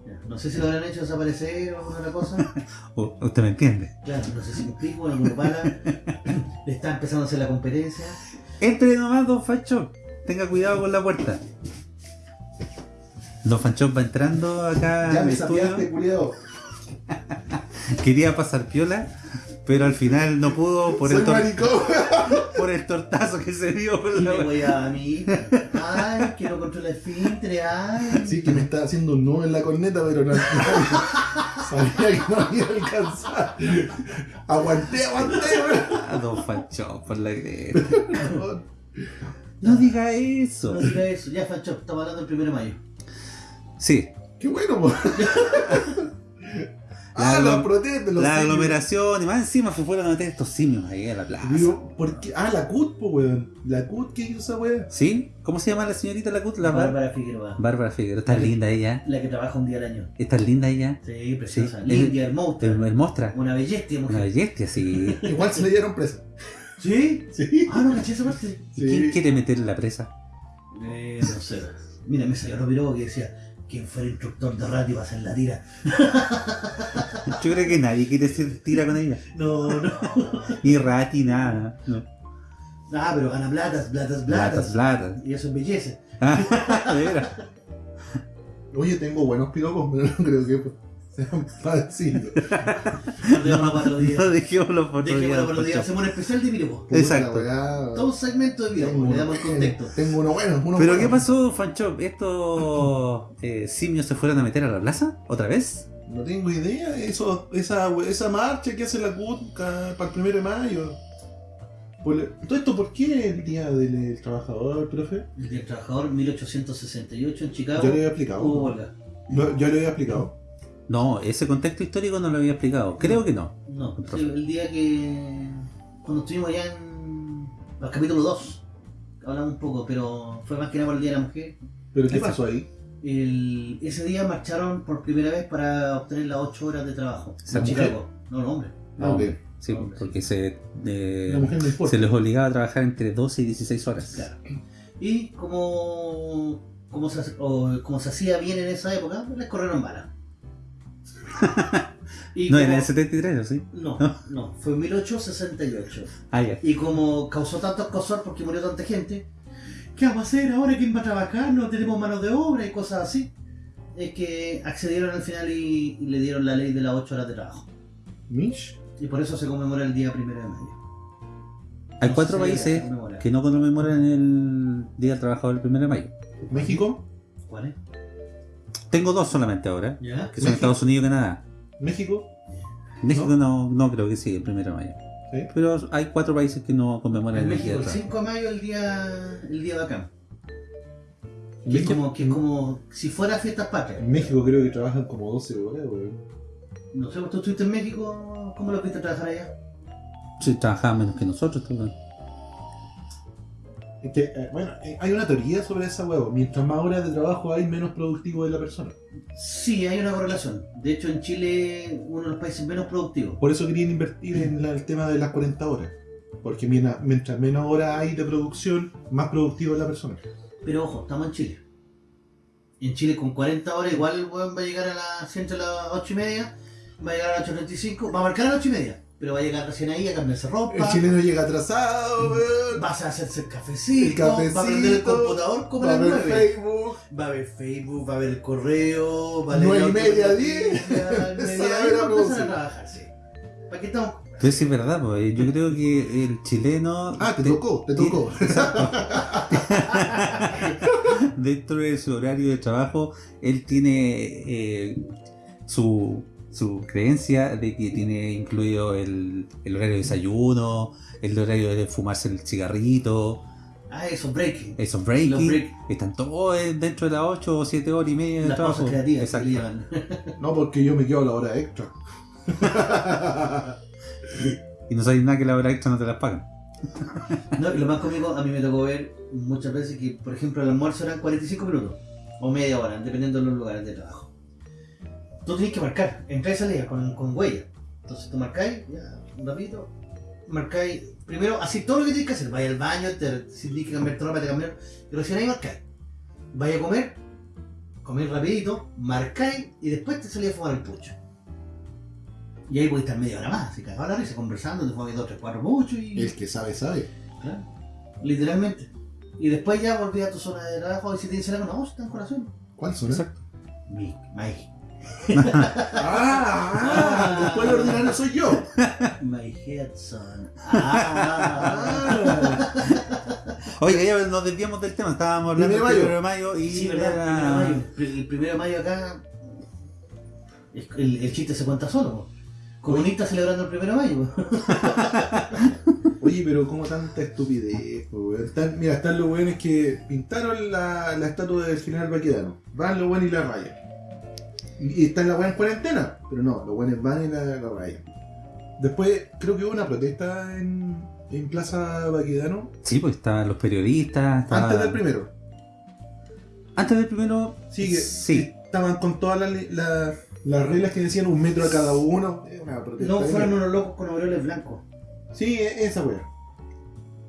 ya. No sé si lo habrán hecho desaparecer o alguna otra cosa. [laughs] ¿Usted me entiende? Claro, no sé si me explico, en alguna pala. [laughs] Le está empezando a hacer la competencia. Entre nomás, Don Fanchop. Tenga cuidado con la puerta. Don Fanchop va entrando acá Ya al me estudio. sapeaste, culiado. [laughs] Quería pasar piola, pero al final no pudo por, Soy el, maricón. [laughs] por el tortazo que se dio. Y la- me voy a mí. Ay, que no controla el filtre, ay. Sí, que me está haciendo un nudo en la corneta, pero no. no sabía que no iba a alcanzar. Aguanté, aguanté, Don Fanchop, por la cresta. No diga eso. No diga eso, ya Fancho, estamos hablando del primero de mayo. Sí, Qué bueno. La Ah, aglo- la protesta, los la simios. aglomeración y más encima se fueron a meter estos simios ahí a la plaza. Digo, ¿por qué? Ah, la CUT, po, weón. La CUT, ¿qué hizo esa weón? ¿Sí? ¿Cómo se llama la señorita la CUT? La Bar- Bárbara Figueroa. Bárbara Figueroa. Está linda ella. La que trabaja un día al año. Está linda ella. Sí, preciosa. Sí, Linda, el- hermosa. Una belleza, Una mujer. belleza, sí. [laughs] Igual se le dieron presa. ¿Sí? Sí. Ah, no, caché esa parte. ¿Y quién quiere meter en la presa? Eh, no sé. Mira, me salió Romero que decía, ¿quién fue el instructor de radio para hacer la tira? Yo creo que nadie quiere ser tira con ella. No, no. [laughs] Ni Rati, nada. No. Ah, pero gana platas, platas, Platas, platas. platas. Y eso embellece. [laughs] De veras. Oye, tengo buenos piropos, pero no creo que decirlo. [laughs] Dejémoslo para otro día. No dejémoslo para otro día. Hacemos un especial de. Puta Exacto. Todo un segmento de. Tengo Le damos el contexto. Tengo uno bueno, uno ¿Pero bueno. qué pasó, Fanchop? ¿Estos eh, simios se fueron a meter a la plaza? ¿Otra vez? No tengo idea. Eso, esa, esa marcha que hace la CUT para el primero de mayo. Todo esto, ¿por qué el día del trabajador, profe? El Día del Trabajador, 1868 en Chicago. Ya lo había explicado. Hubo huelga. Ya lo había explicado. No, ese contexto histórico no lo había explicado. Creo que no. No, El sí, el día que. Cuando estuvimos allá en. el capítulo 2. Hablamos un poco, pero fue más que nada por el Día de la Mujer. ¿Pero qué pasó ahí? El- ese día marcharon por primera vez para obtener las 8 horas de trabajo ¿Esa en mujer? Chicago. No, el hombre. No, ok. Sí, Hombre, porque se, eh, La mujer no importa. se les obligaba a trabajar entre 12 y 16 horas. Claro. Y como, como, se, hace- o como se hacía bien en esa época, les corrieron balas. Y No, como- en el 73, ¿o sí? No, no, fue en 1868. Ah, ya. Y como causó tanto escosor porque murió tanta gente, ¿qué vamos a hacer ahora? ¿Quién va a trabajar? No tenemos mano de obra y cosas así. Es que accedieron al final y, y le dieron la ley de las 8 horas de trabajo. Mish. Y por eso se conmemora el día primero de mayo. Hay No cuatro países que no conmemoran el Día del Trabajador el 1 de mayo. México. ¿Cuál es? Tengo dos solamente ahora, ¿Ya? que son México. Estados Unidos y Canadá. México. México no, no creo que sí, el 1 de mayo. ¿Sí? Pero hay cuatro países que no conmemoran el México, Día del el Trabajo. 5 de mayo el día, el día bacán. Que es, como, que es como si fuera fiestas patrias. en México creo que trabajan como 12 horas, weón. No sé, ¿tú estuviste en México? ¿Cómo lo viste trabajar allá? Sí, trabajaban menos que nosotros. todo. Es que, eh, bueno, eh, hay una teoría sobre esa huevo. Mientras más horas de trabajo hay, menos productivo es la persona. Sí, hay una correlación. De hecho, en Chile, uno de los países menos productivos. Por eso querían invertir en la- el tema de las 40 horas. Porque mientras, menos horas hay de producción, más productivo es la persona. Pero ojo, estamos en Chile. En Chile, con 40 horas, igual el weón va a llegar a las, a las 8 y media, va a llegar a las 8.35, va a marcar a las 8 y media. Pero va a llegar recién ahí a cambiarse ropa. El chileno llega atrasado, weón. Vas a hacerse el cafecito, El cafecito, va a prender el computador como Va a ver 9. Facebook. Va a ver Facebook, va a ver el correo, va a leer [laughs] Nueve y la media, autonoticia, diez. nueve y Empezar media, a diez, ver a va a empezar a producir. trabajar, sí. ¿Para qué estamos? Sí es verdad, pues, yo creo que el chileno... Ah, te tocó, te tocó. [laughs] dentro de su horario de trabajo, él tiene eh, su, su creencia de que tiene incluido el, el horario de desayuno, el horario de fumarse el cigarrito, Ah, eso, breaking. esos breaking, break. están todos dentro de las 8 o 7 horas y media de Las trabajo. creativas. No, porque yo me quedo a la hora extra. [laughs] Y no sabes nada que la hora extra no te las pagan. No, y lo más cómico, a mí me tocó ver muchas veces que, por ejemplo, el almuerzo eran 45 minutos o media hora, dependiendo de los lugares de trabajo. Tú tienes que marcar, entrar y salir con, con huella. Entonces tú marcáis, ya, un ratito, marcáis, primero, así todo lo que tienes que hacer. Vaya al baño, te, si tienes que cambiar tu ropa, te cambiar, y recién ahí marcáis. Vaya a comer, comer rapidito, marcáis y después te salís a fumar el pucho. Y ahí podéis estar media hora más, así cagado la risa, conversando, te fumas dos, tres, cuatro puchos y... El que sabe, sabe. Claro, literalmente. Y después ya volví a tu zona de trabajo y si tienes algo, no, está en corazón. ¿Cuál son? Exacto. Mi. [laughs] Ah, ah, después el ordinario soy yo. My head son. Ah. Oiga, ya nos desviamos del tema, estábamos hablando Primero de del 1 de mayo y sí, ¿verdad? Primero de mayo. El primero de mayo acá. El, el chiste se cuenta solo. po. Comunistas celebrando el primero de mayo. [laughs] Oye, pero como tanta estupidez. Están- mira, están los weones que pintaron la, la estatua del general Baquedano. Van los weones y la rayan. Y, están la weá en cuarentena. Pero no, los weones van y la, la rayan. Después, creo que hubo una protesta en, en Plaza Baquedano. Sí, pues estaban los periodistas. estaba- Antes del primero. Antes del primero. Sí, que Sí. estaban con todas las, las- las reglas que decían un metro a cada uno. Es una protesta. No fueron unos locos con aureoles blancos. Sí, e- esa weá.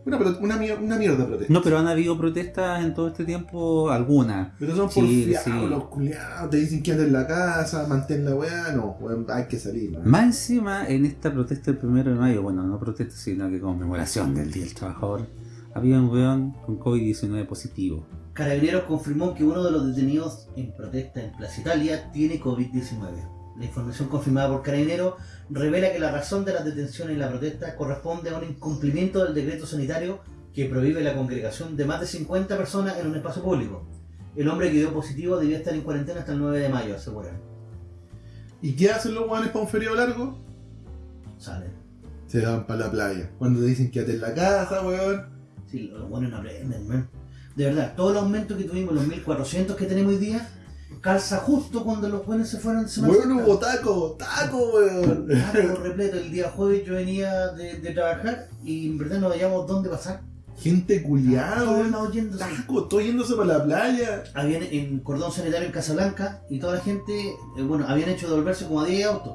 Una, una, mier- una mierda protesta. No, pero han habido protestas en todo este tiempo, algunas. Pero son Sí, porfiados, sí. los culiados, te dicen que en la casa, mantén la weá, no, hay que salir, ¿no? Más encima, en esta protesta del primero de mayo, bueno, no protesta, sino que conmemoración del Día del Trabajador, había un weón con COVID-19 positivo. Carabineros confirmó que uno de los detenidos en protesta en Plaza Italia tiene COVID-19. La información confirmada por Carabineros revela que la razón de las detenciones y la protesta corresponde a un incumplimiento del decreto sanitario que prohíbe la congregación de más de 50 personas en un espacio público. El hombre que dio positivo debía estar en cuarentena hasta el 9 de mayo, aseguran. ¿Y qué hacen los guanes para un feriado largo? Salen. Se van para la playa. Cuando te dicen quédate en la casa, weón. Sí, los buenos no aprenden, man. De verdad, todo el aumento que tuvimos, los 1400 que tenemos hoy día, calza justo cuando los buenos se fueron Semana Weón, Santa. hubo taco, taco, weón. Por repleto. El día jueves yo venía de, de trabajar y en verdad no veíamos dónde pasar. Gente culiada, Todos yéndose. Taco, todo yéndose para la playa. Habían en cordón sanitario en Casablanca y toda la gente, eh, bueno, habían hecho devolverse como a 10 autos.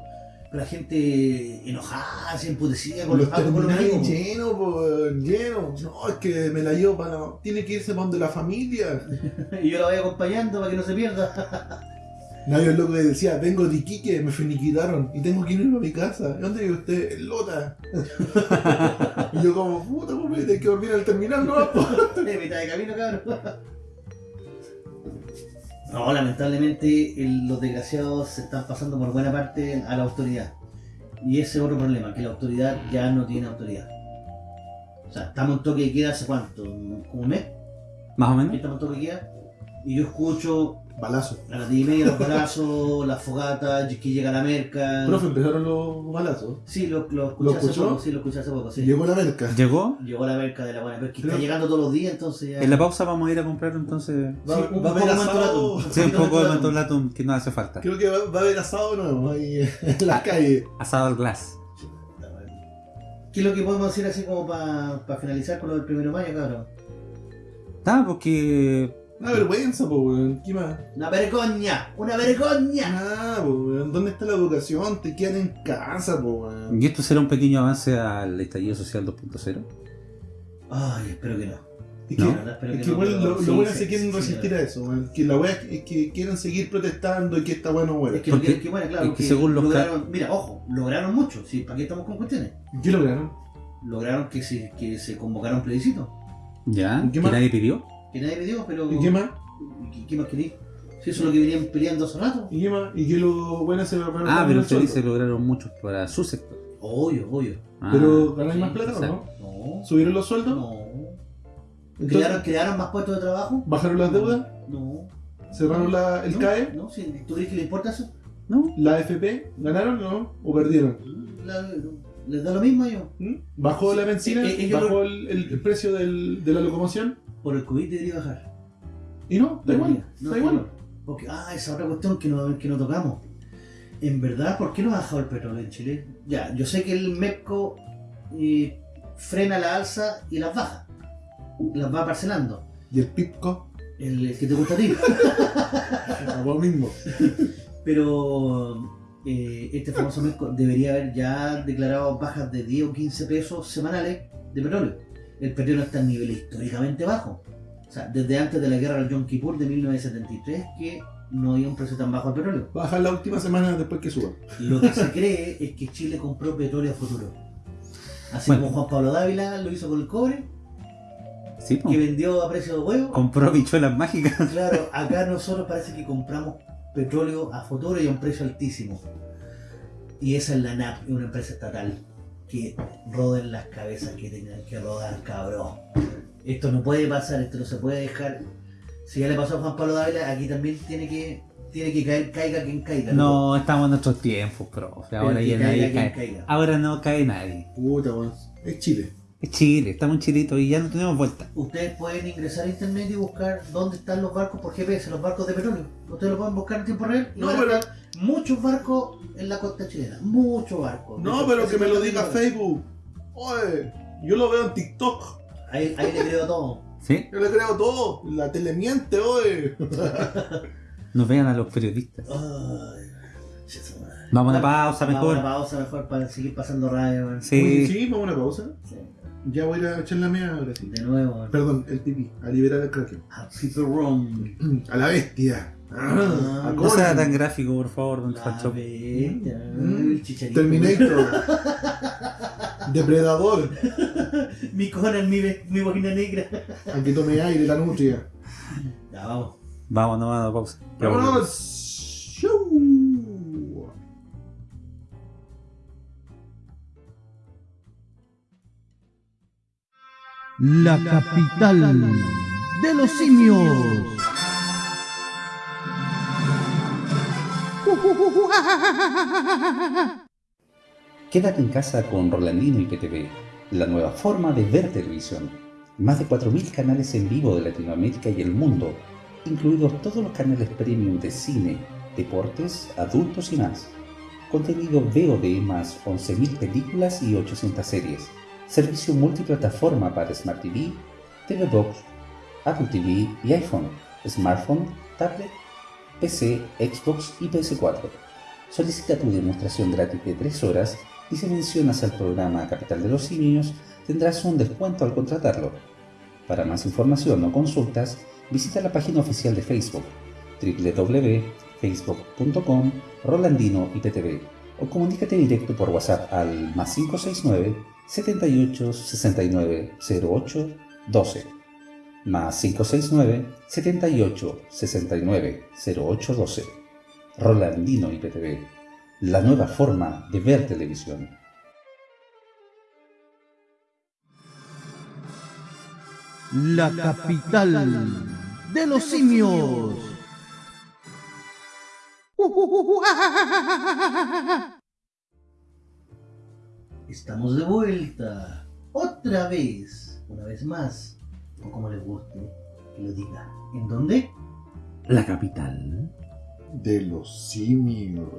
La gente enojada, se emputecida con los Los autos, con los terminales amigos. llenos, po, weón, llenos. No, es que me la llevo para. Tiene que irse para donde la familia. [laughs] Y yo la voy acompañando para que no se pierda. [laughs] Nadie es loco que decía, vengo de Iquique, me finiquitaron y tengo que irme a mi casa. ¿Dónde vive usted? En Lota. [laughs] y yo como, puta, pues tengo que dormir al terminal, ¿no? po?". de mitad de camino, cabrón. No, lamentablemente el- los desgraciados se están pasando por buena parte a la autoridad. Y ese es otro problema, que la autoridad ya no tiene autoridad. O sea, estamos en toque de queda hace cuánto, como un mes, Más o menos. estamos en toque de queda. Y yo escucho Balazo. [laughs] a las 10 y media los brazos, las fogatas, que llega la merca. Profe, empezaron los balazos. Sí, lo, lo escuché ¿Lo hace escuchó? poco, sí, lo escuché hace poco, sí. Llegó la merca. Llegó. Llegó la merca de la buena, pero es que está llegando todos los días, entonces ya... En la pausa vamos a ir a comprar entonces. Va, Sí, va un a haber poco asado. Sí, un [laughs] poco de mentolatum que no hace falta. Creo que va, va a haber asado nuevo ahí [laughs] en la calle. Asado al glass. ¿Qué es lo que podemos decir así como para finalizar con lo del primero de mayo, cabrón? Ah, porque. Una vergüenza, po, weón. ¿Qué más? Una vergoña, una vergoña. Nada, po, weón. ¿Dónde está la educación? Te quedan en casa, po, weón. ¿Y esto será un pequeño avance al estallido social 2.0? Ay, espero que no. Es que, verdad, es que que no, igual lo, sí, lo bueno sí, se quieren sí, resistir a eso, weón. Que la wea es, es que quieren seguir protestando y que está bueno, weón. Es que Porque- lo que, que bueno, claro, es que que según los lograron, mira, ojo, lograron mucho, sí, ¿para qué estamos con cuestiones? ¿Qué lograron? Lograron que se, que se convocara un plebiscito, ¿Ya? ¿Y qué ¿Que más? nadie pidió? Que nadie pidió, pero... ¿Y qué más? ¿Qué, qué más queréis? Si eso es lo que venían peleando hace rato. ¿Y qué más? ¿Y qué lo bueno se lograron? Ah, pero usted dice lograron mucho para su sector. Obvio, obvio. Ah, Pero ganáis más plata, ¿o no? No, ¿Subieron los sueldos? no. Entonces, ¿Crearon, ¿Crearon más puestos de trabajo? ¿Bajaron las deudas? No. ¿Cerraron la, el no, CAE? No, si tú dices que le importa eso. ¿No? ¿La AFP? ¿Ganaron o no? ¿O perdieron? La- les da lo mismo a ellos. ¿Mm? ¿Bajó Sí, la benzina? eh, ¿Bajó el- el precio del- de la locomoción? Por el COVID debería bajar. ¿Y no? Da igual. No, Da igual. Porque, ah, esa otra cuestión que no, que no tocamos. En verdad, ¿por qué no ha bajado el petróleo en Chile? Ya, yo sé que el MEPCO eh, frena la alza y las baja. Las va parcelando. ¿Y el PIPCO? El, el que te gusta a ti. [laughs] Lo mismo. Pero eh, este famoso MEPCO debería haber ya declarado bajas de 10 o 15 pesos semanales de petróleo. El petróleo está en niveles históricamente bajos. O sea, desde antes de la guerra del Yom Kippur de 1973 que no había un precio tan bajo al petróleo. Baja la última semana después que suba. Lo que se cree es que Chile compró petróleo a futuro. Así Bueno. como Juan Pablo Dávila lo hizo con el cobre, Sí, po. que vendió a precio de huevo. compró bichuelas mágicas. [laughs] Claro, acá nosotros parece que compramos petróleo a futuro y a un precio altísimo. Y esa es la NAP, es una empresa estatal. Que roden las cabezas que tengan que rodar, cabrón. Esto no puede pasar, esto no se puede dejar. Si ya le pasó a Juan Pablo Dávila, aquí también tiene que, tiene que caer, caiga quien caiga. No, estamos en nuestros tiempos, profe. Pero Ahora ya caiga nadie quien cae. caiga. Ahora no cae nadie. Puta, weón. Es Chile. Es Chile, estamos en Chilito y ya no tenemos vuelta. Ustedes pueden ingresar a internet y buscar dónde están los barcos por GPS, los barcos de petróleo. Ustedes lo pueden buscar en tiempo real. y No, van a pero- estar muchos barcos en la costa chilena. Muchos barcos. No, pero que me lo diga Facebook. Oye, yo lo veo en TikTok. Ahí, ahí le creo todo. ¿Sí? Yo le creo todo. La tele miente, oye. [laughs] Nos vean a los periodistas. Ay. Vamos a una pausa Vamos a mejor. una pausa mejor para seguir pasando radio. Sí. Sí, vamos a una pausa. Sí. Ya voy a ir a echar la mía ahora sí. De nuevo. Perdón, el pipí. A liberar el kraken. A Room. A la bestia. Ah, a No sea tan gráfico, por favor, don La bestia, Fancho. el chicharito. Terminator. [laughs] Depredador. Mi Conan, mi, mi boina negra. Aquí tome aire la nutria. Ya, vamos. Vamos a la pausa. ¡Vámonos! La capital de los simios. Quédate en casa con Rolandino y PTV, la nueva forma de ver televisión. Más de 4.000 canales en vivo de Latinoamérica y el mundo, incluidos todos los canales premium de cine, deportes, adultos y más. Contenido VOD más 11.000 películas y 800 series. Servicio multiplataforma para Smart TV, TV Box, Apple TV y iPhone, smartphone, tablet, PC, Xbox y PS4. Solicita tu demostración gratis de 3 horas y si mencionas al programa Capital de los Simios tendrás un descuento al contratarlo. Para más información o consultas, visita la página oficial de Facebook www.facebook.com Rolandino IPTV o comunícate directo por WhatsApp al más 569 78 69 08 12 más 569 78 69 08 12 Rolandino IPTV, la nueva forma de ver televisión. La capital de los simios. [laughs] Estamos de vuelta. Otra vez. Una vez más. O como les guste que lo diga. ¿En dónde? La capital. De los simios.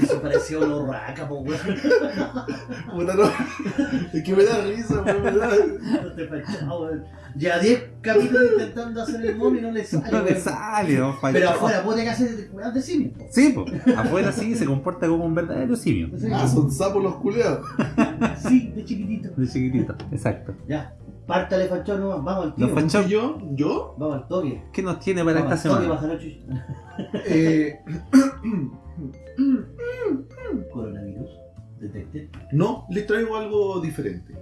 Eso parecía una urraca, po, weón. [laughs] Puta, no. Es que me da risa, weón, me da. No te fachado, weón. Ya 10 capítulos intentando hacer el mono y no le sale. No le sale, no falló. Pero afuera puede que hacer weas de simio. po. Sí, po. afuera sí se comporta como un verdadero simio. Ah, son sapos los culeados. Sí, de chiquitito. De chiquitito, exacto. Ya, pártale fachado nomás, vamos al tiro. Los fachao- ¿Yo? ¿Yo? Vamos al toque. ¿Qué nos tiene para Vamos esta al toque, semana? Eh, [laughs] Coronavirus. Detected. no, les traigo algo diferente.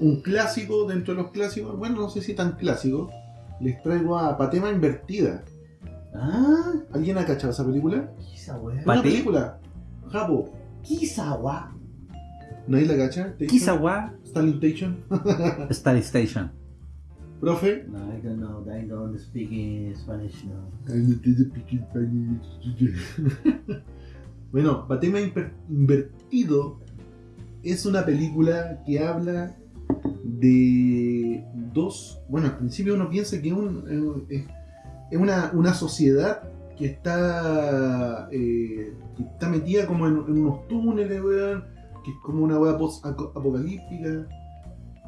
Un clásico dentro de los clásicos. Bueno, no sé si tan clásico. Les traigo a Patema Invertida. Ah, ¿Alguien ha cachado esa película? Pa- Una película. Japo. Kizawa. ¿Nadie la cacha? ¿Te- Kizawa Stalin Station. [laughs] Star Station. Profe. No, I don't know. I don't speak in Spanish now. bueno, Patema Invertido es una película que habla de dos. Bueno, al principio uno piensa que un- eh, es una, una sociedad que está, eh, que está metida como en, en unos túneles, weón, que es como una weá post-apocalíptica.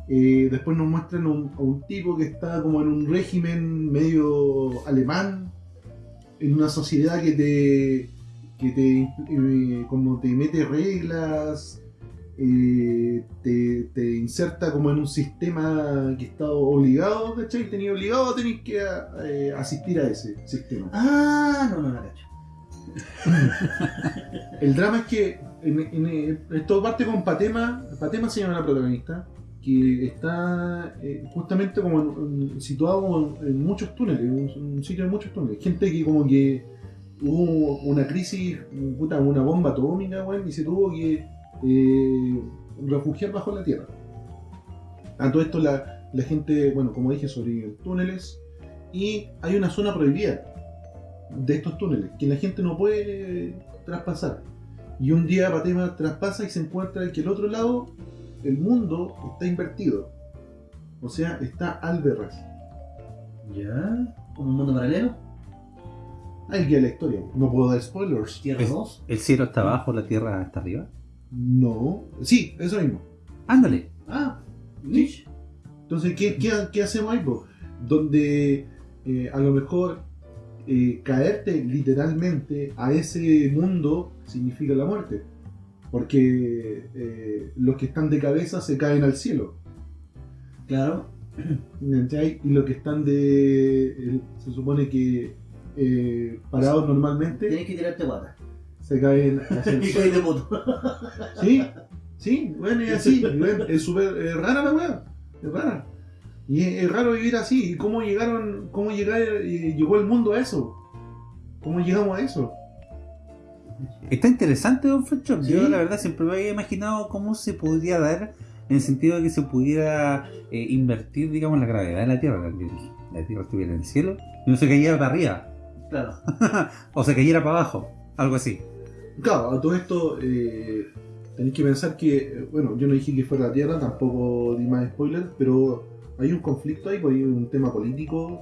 Eh, después nos muestran a un, a un tipo que está como en un régimen medio alemán, en una sociedad que te, que te, eh, como te mete reglas, eh, te, te inserta como en un sistema que está obligado, ¿cachai? Tenía obligado a tener que eh, asistir a ese sistema. Ah, no, no la cacho. [laughs] El drama es que en, en- esto parte con Patema. Patema se llama la protagonista. Que está eh, justamente como situado en, muchos túneles, un, un sitio de muchos túneles. Gente que como que hubo una crisis, puta, una bomba atómica, weón, y se tuvo que eh, refugiar bajo la tierra. A todo esto la, gente, bueno, como dije, sobrevive túneles. Y hay una zona prohibida de estos túneles que la gente no puede traspasar. Y un día Patema traspasa y se encuentra que el otro lado, el mundo está invertido. O sea, está al berras. ¿Ya? ¿Como un mundo paralelo? Ahí queda la historia. No puedo dar spoilers. ¿Tierra Es- 2? ¿El cielo está abajo, la tierra está arriba? No. Sí, eso mismo. Ándale. Ah, Sí. Entonces, ¿qué, qué, qué hacemos ahí? po? Donde eh, a lo mejor eh, caerte literalmente a ese mundo significa la muerte. Porque eh, los que están de cabeza se caen al cielo. Claro. [clears throat] ¿cachai? Y los que están de. el- se supone que eh, parados normalmente. Tienes que tirarte guata. Se caen hacia el Y suelo. de moto. Sí, sí, bueno, es así. es súper es rara la weá. Es rara. Y es, es raro vivir así. ¿Y cómo llegaron, cómo llegar, eh, llegó el mundo a eso? ¿Cómo llegamos a eso? Está interesante, Don Fanchop. Sí. Yo, la verdad, siempre me había imaginado cómo se podría dar en el sentido de que se pudiera eh, invertir, digamos, la gravedad de la Tierra. La, la Tierra estuviera en el cielo y no se cayera para arriba. Claro. [laughs] o se cayera para abajo. Algo así. Claro, a todo esto eh, tenéis que pensar que, bueno, yo no dije que fuera la Tierra, tampoco di más spoilers, pero hay un conflicto ahí, pues hay un tema político,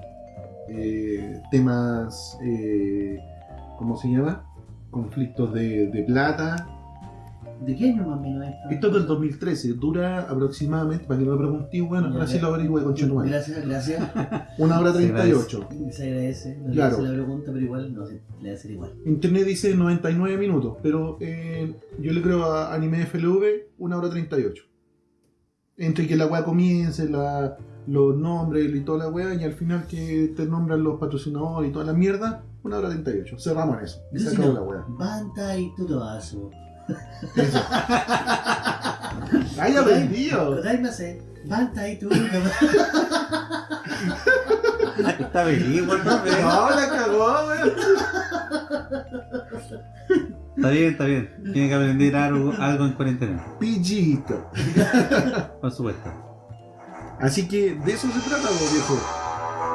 eh, temas, eh, ¿cómo se llama? Conflictos de, de plata. ¿De qué año más o menos esto? Esto es del 2013, dura aproximadamente, para que no me pregunté, bueno, Ya, ahora sí ya. lo averigüe con Chetumal. Gracias, gracias. [laughs] Una hora Se 38. Se agradece. No Claro. le hice la pregunta, pero igual no sé, le va a hacer igual. Internet dice 99 minutos, pero eh, yo le creo a Anime FLV una hora 38. Entre que la weá comience, la, los nombres y toda la weá, y al final que te nombran los patrocinadores y toda la mierda, una hora 38. Cerramos en eso. Y se acabó la weá. Banta y Tutoazo. Eso. ¡Ay, aprendido! Kodaimase. Banta y tu. Está bien, igual no, pero- No, la cagó, weón. Está bien, está bien. Tiene que aprender algo, algo en cuarentena. Pillito. Por supuesto. Así que de eso se trata, po, viejo.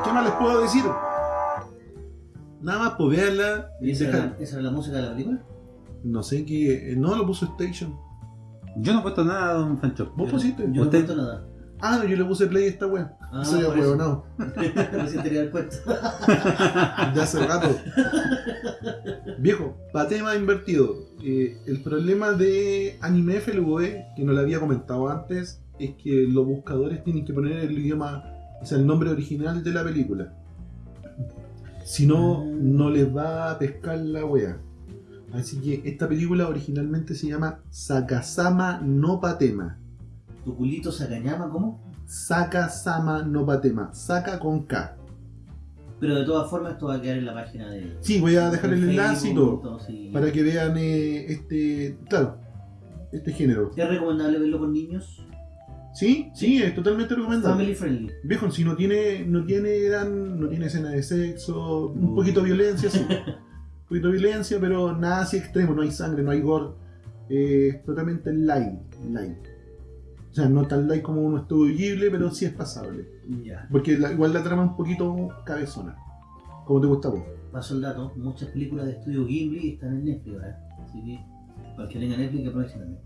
¿Qué más les puedo decir? Nada más, pues veanla ¿Y esa era, la, esa era la música de la película? No sé qué. No lo puso Station. Yo no he puesto nada, Don Fanchop. ¿Vos pusiste? Yo no he puesto nada. Ah, no, yo le puse play a esta wea. Ah, Soy [laughs] cuento. [laughs] De hace rato. Viejo, para tema invertido. eh, el problema de Anime FLV, que no lo había comentado antes, es que los buscadores tienen que poner el idioma, o sea, el nombre original de la película. Si no, Ah. no les va a pescar la wea. Así que esta película originalmente se llama Sakasama no Patema. ¿Tu culito Sakañama cómo? Sakasama no Patema. Saka con K. Pero de todas formas esto va a quedar en la página de... Sí, voy a dejar el enlace y todo. sí. Para que vean eh, este. Claro, este género. ¿Es recomendable verlo con niños? Sí, sí, es totalmente recomendable. Family friendly. Viejo, si no tiene, no tiene gran, no tiene escena de sexo, un Mm. poquito de violencia, sí. [laughs] un poquito de violencia, pero nada así extremo, no hay sangre, no hay gore. Eh, es totalmente light, light. O sea, no tan light como uno estudio Ghibli, pero sí es pasable. Ya. Porque la- igual la trama es un poquito cabezona. Como te gusta a vos. Paso el dato, muchas películas de estudio Ghibli están en Netflix ahora. Así que, que tenga Netflix, que aprovechen también.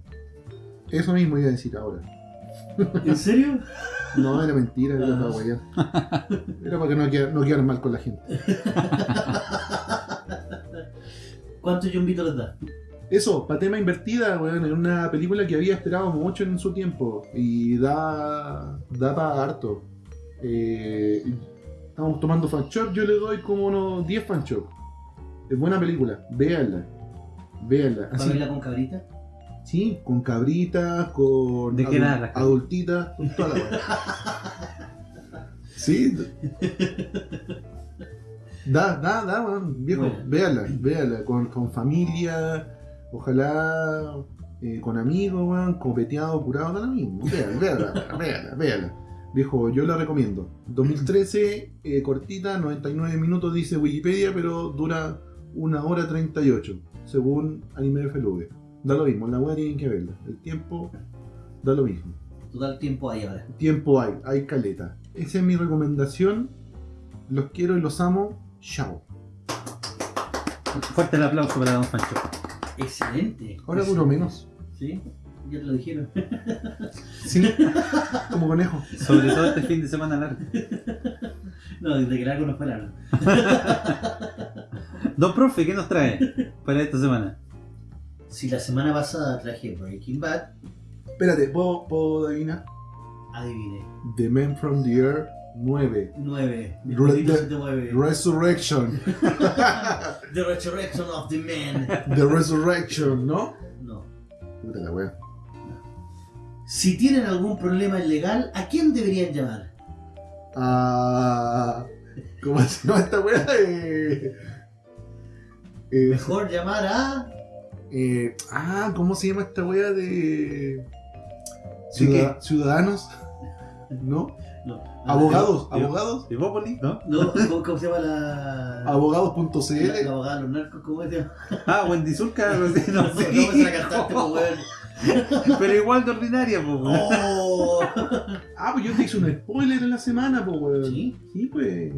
Eso mismo iba a decir ahora. ¿En serio? No, era mentira, era Ah. para guayar. Era para que no quedar, no quedar mal con la gente. ¿Cuántos yumbitos les da? Eso, para tema invertida, weón, es una película que había esperado mucho en su tiempo y da, da para harto. Eh, estamos tomando fanshop, yo le doy como unos 10 fanshop. Es buena película, véanla. Véanla. ¿Para Así, con cabrita? Sí, con cabritas, con adultitas, con toda la. [laughs] Sí. Da, da, da, weón, viejo, Bueno. véala, véala, con, con familia, ojalá eh, con amigos, weón, copeteado, curado, da lo mismo. Véala, véala, véala, véala. Viejo, yo la recomiendo. 2013, eh, cortita, 99 minutos dice Wikipedia, pero dura una hora 38, según Anime FLV. Da lo mismo, la weá tienen que verla. El tiempo da lo mismo. Total tiempo ahí ahora. Tiempo hay, hay caleta. Esa es mi recomendación. Los quiero y los amo. Chao. Fuerte el aplauso para Don Fanchop. Excelente. Ahora duro menos. Sí, ya te lo dijeron. [laughs] Sí, como conejo. Sobre todo este fin de semana largo. No, desde que largo no fue largo. [laughs] Don Profe, ¿qué nos trae para esta semana? Si la semana pasada traje Breaking Bad, Espérate, ¿puedo, puedo adivinar? adivine. The Man from the Earth 9. 9. Mi Re- poquito de- se te mueve. Resurrection. [laughs] The Resurrection of the Man. The Resurrection, ¿no? No. Puta la wea. Si tienen algún problema legal, ¿a quién deberían llamar? Ah. ¿Cómo se llama esta wea? Eh, eh, Mejor llamar a Eh, ah, ¿cómo se llama esta wea de. ¿De Ciudad- Ciudadanos? [laughs] ¿No? No. Abogados, ¿De- abogados. ¿De Bópoli? ¿No? No, ¿cómo, cómo se llama la. Abogados.cl. la abogada de los narcos, ¿cómo se llama? [laughs] Ah, Wendy Zulka, [laughs] no sé, no No, no, es la cantante, pues, weón. Pero igual de ordinaria, pues. weón. Oh. Ah, pues yo te hice un spoiler en la semana, pues, weón. ¿Sí? Sí, pues.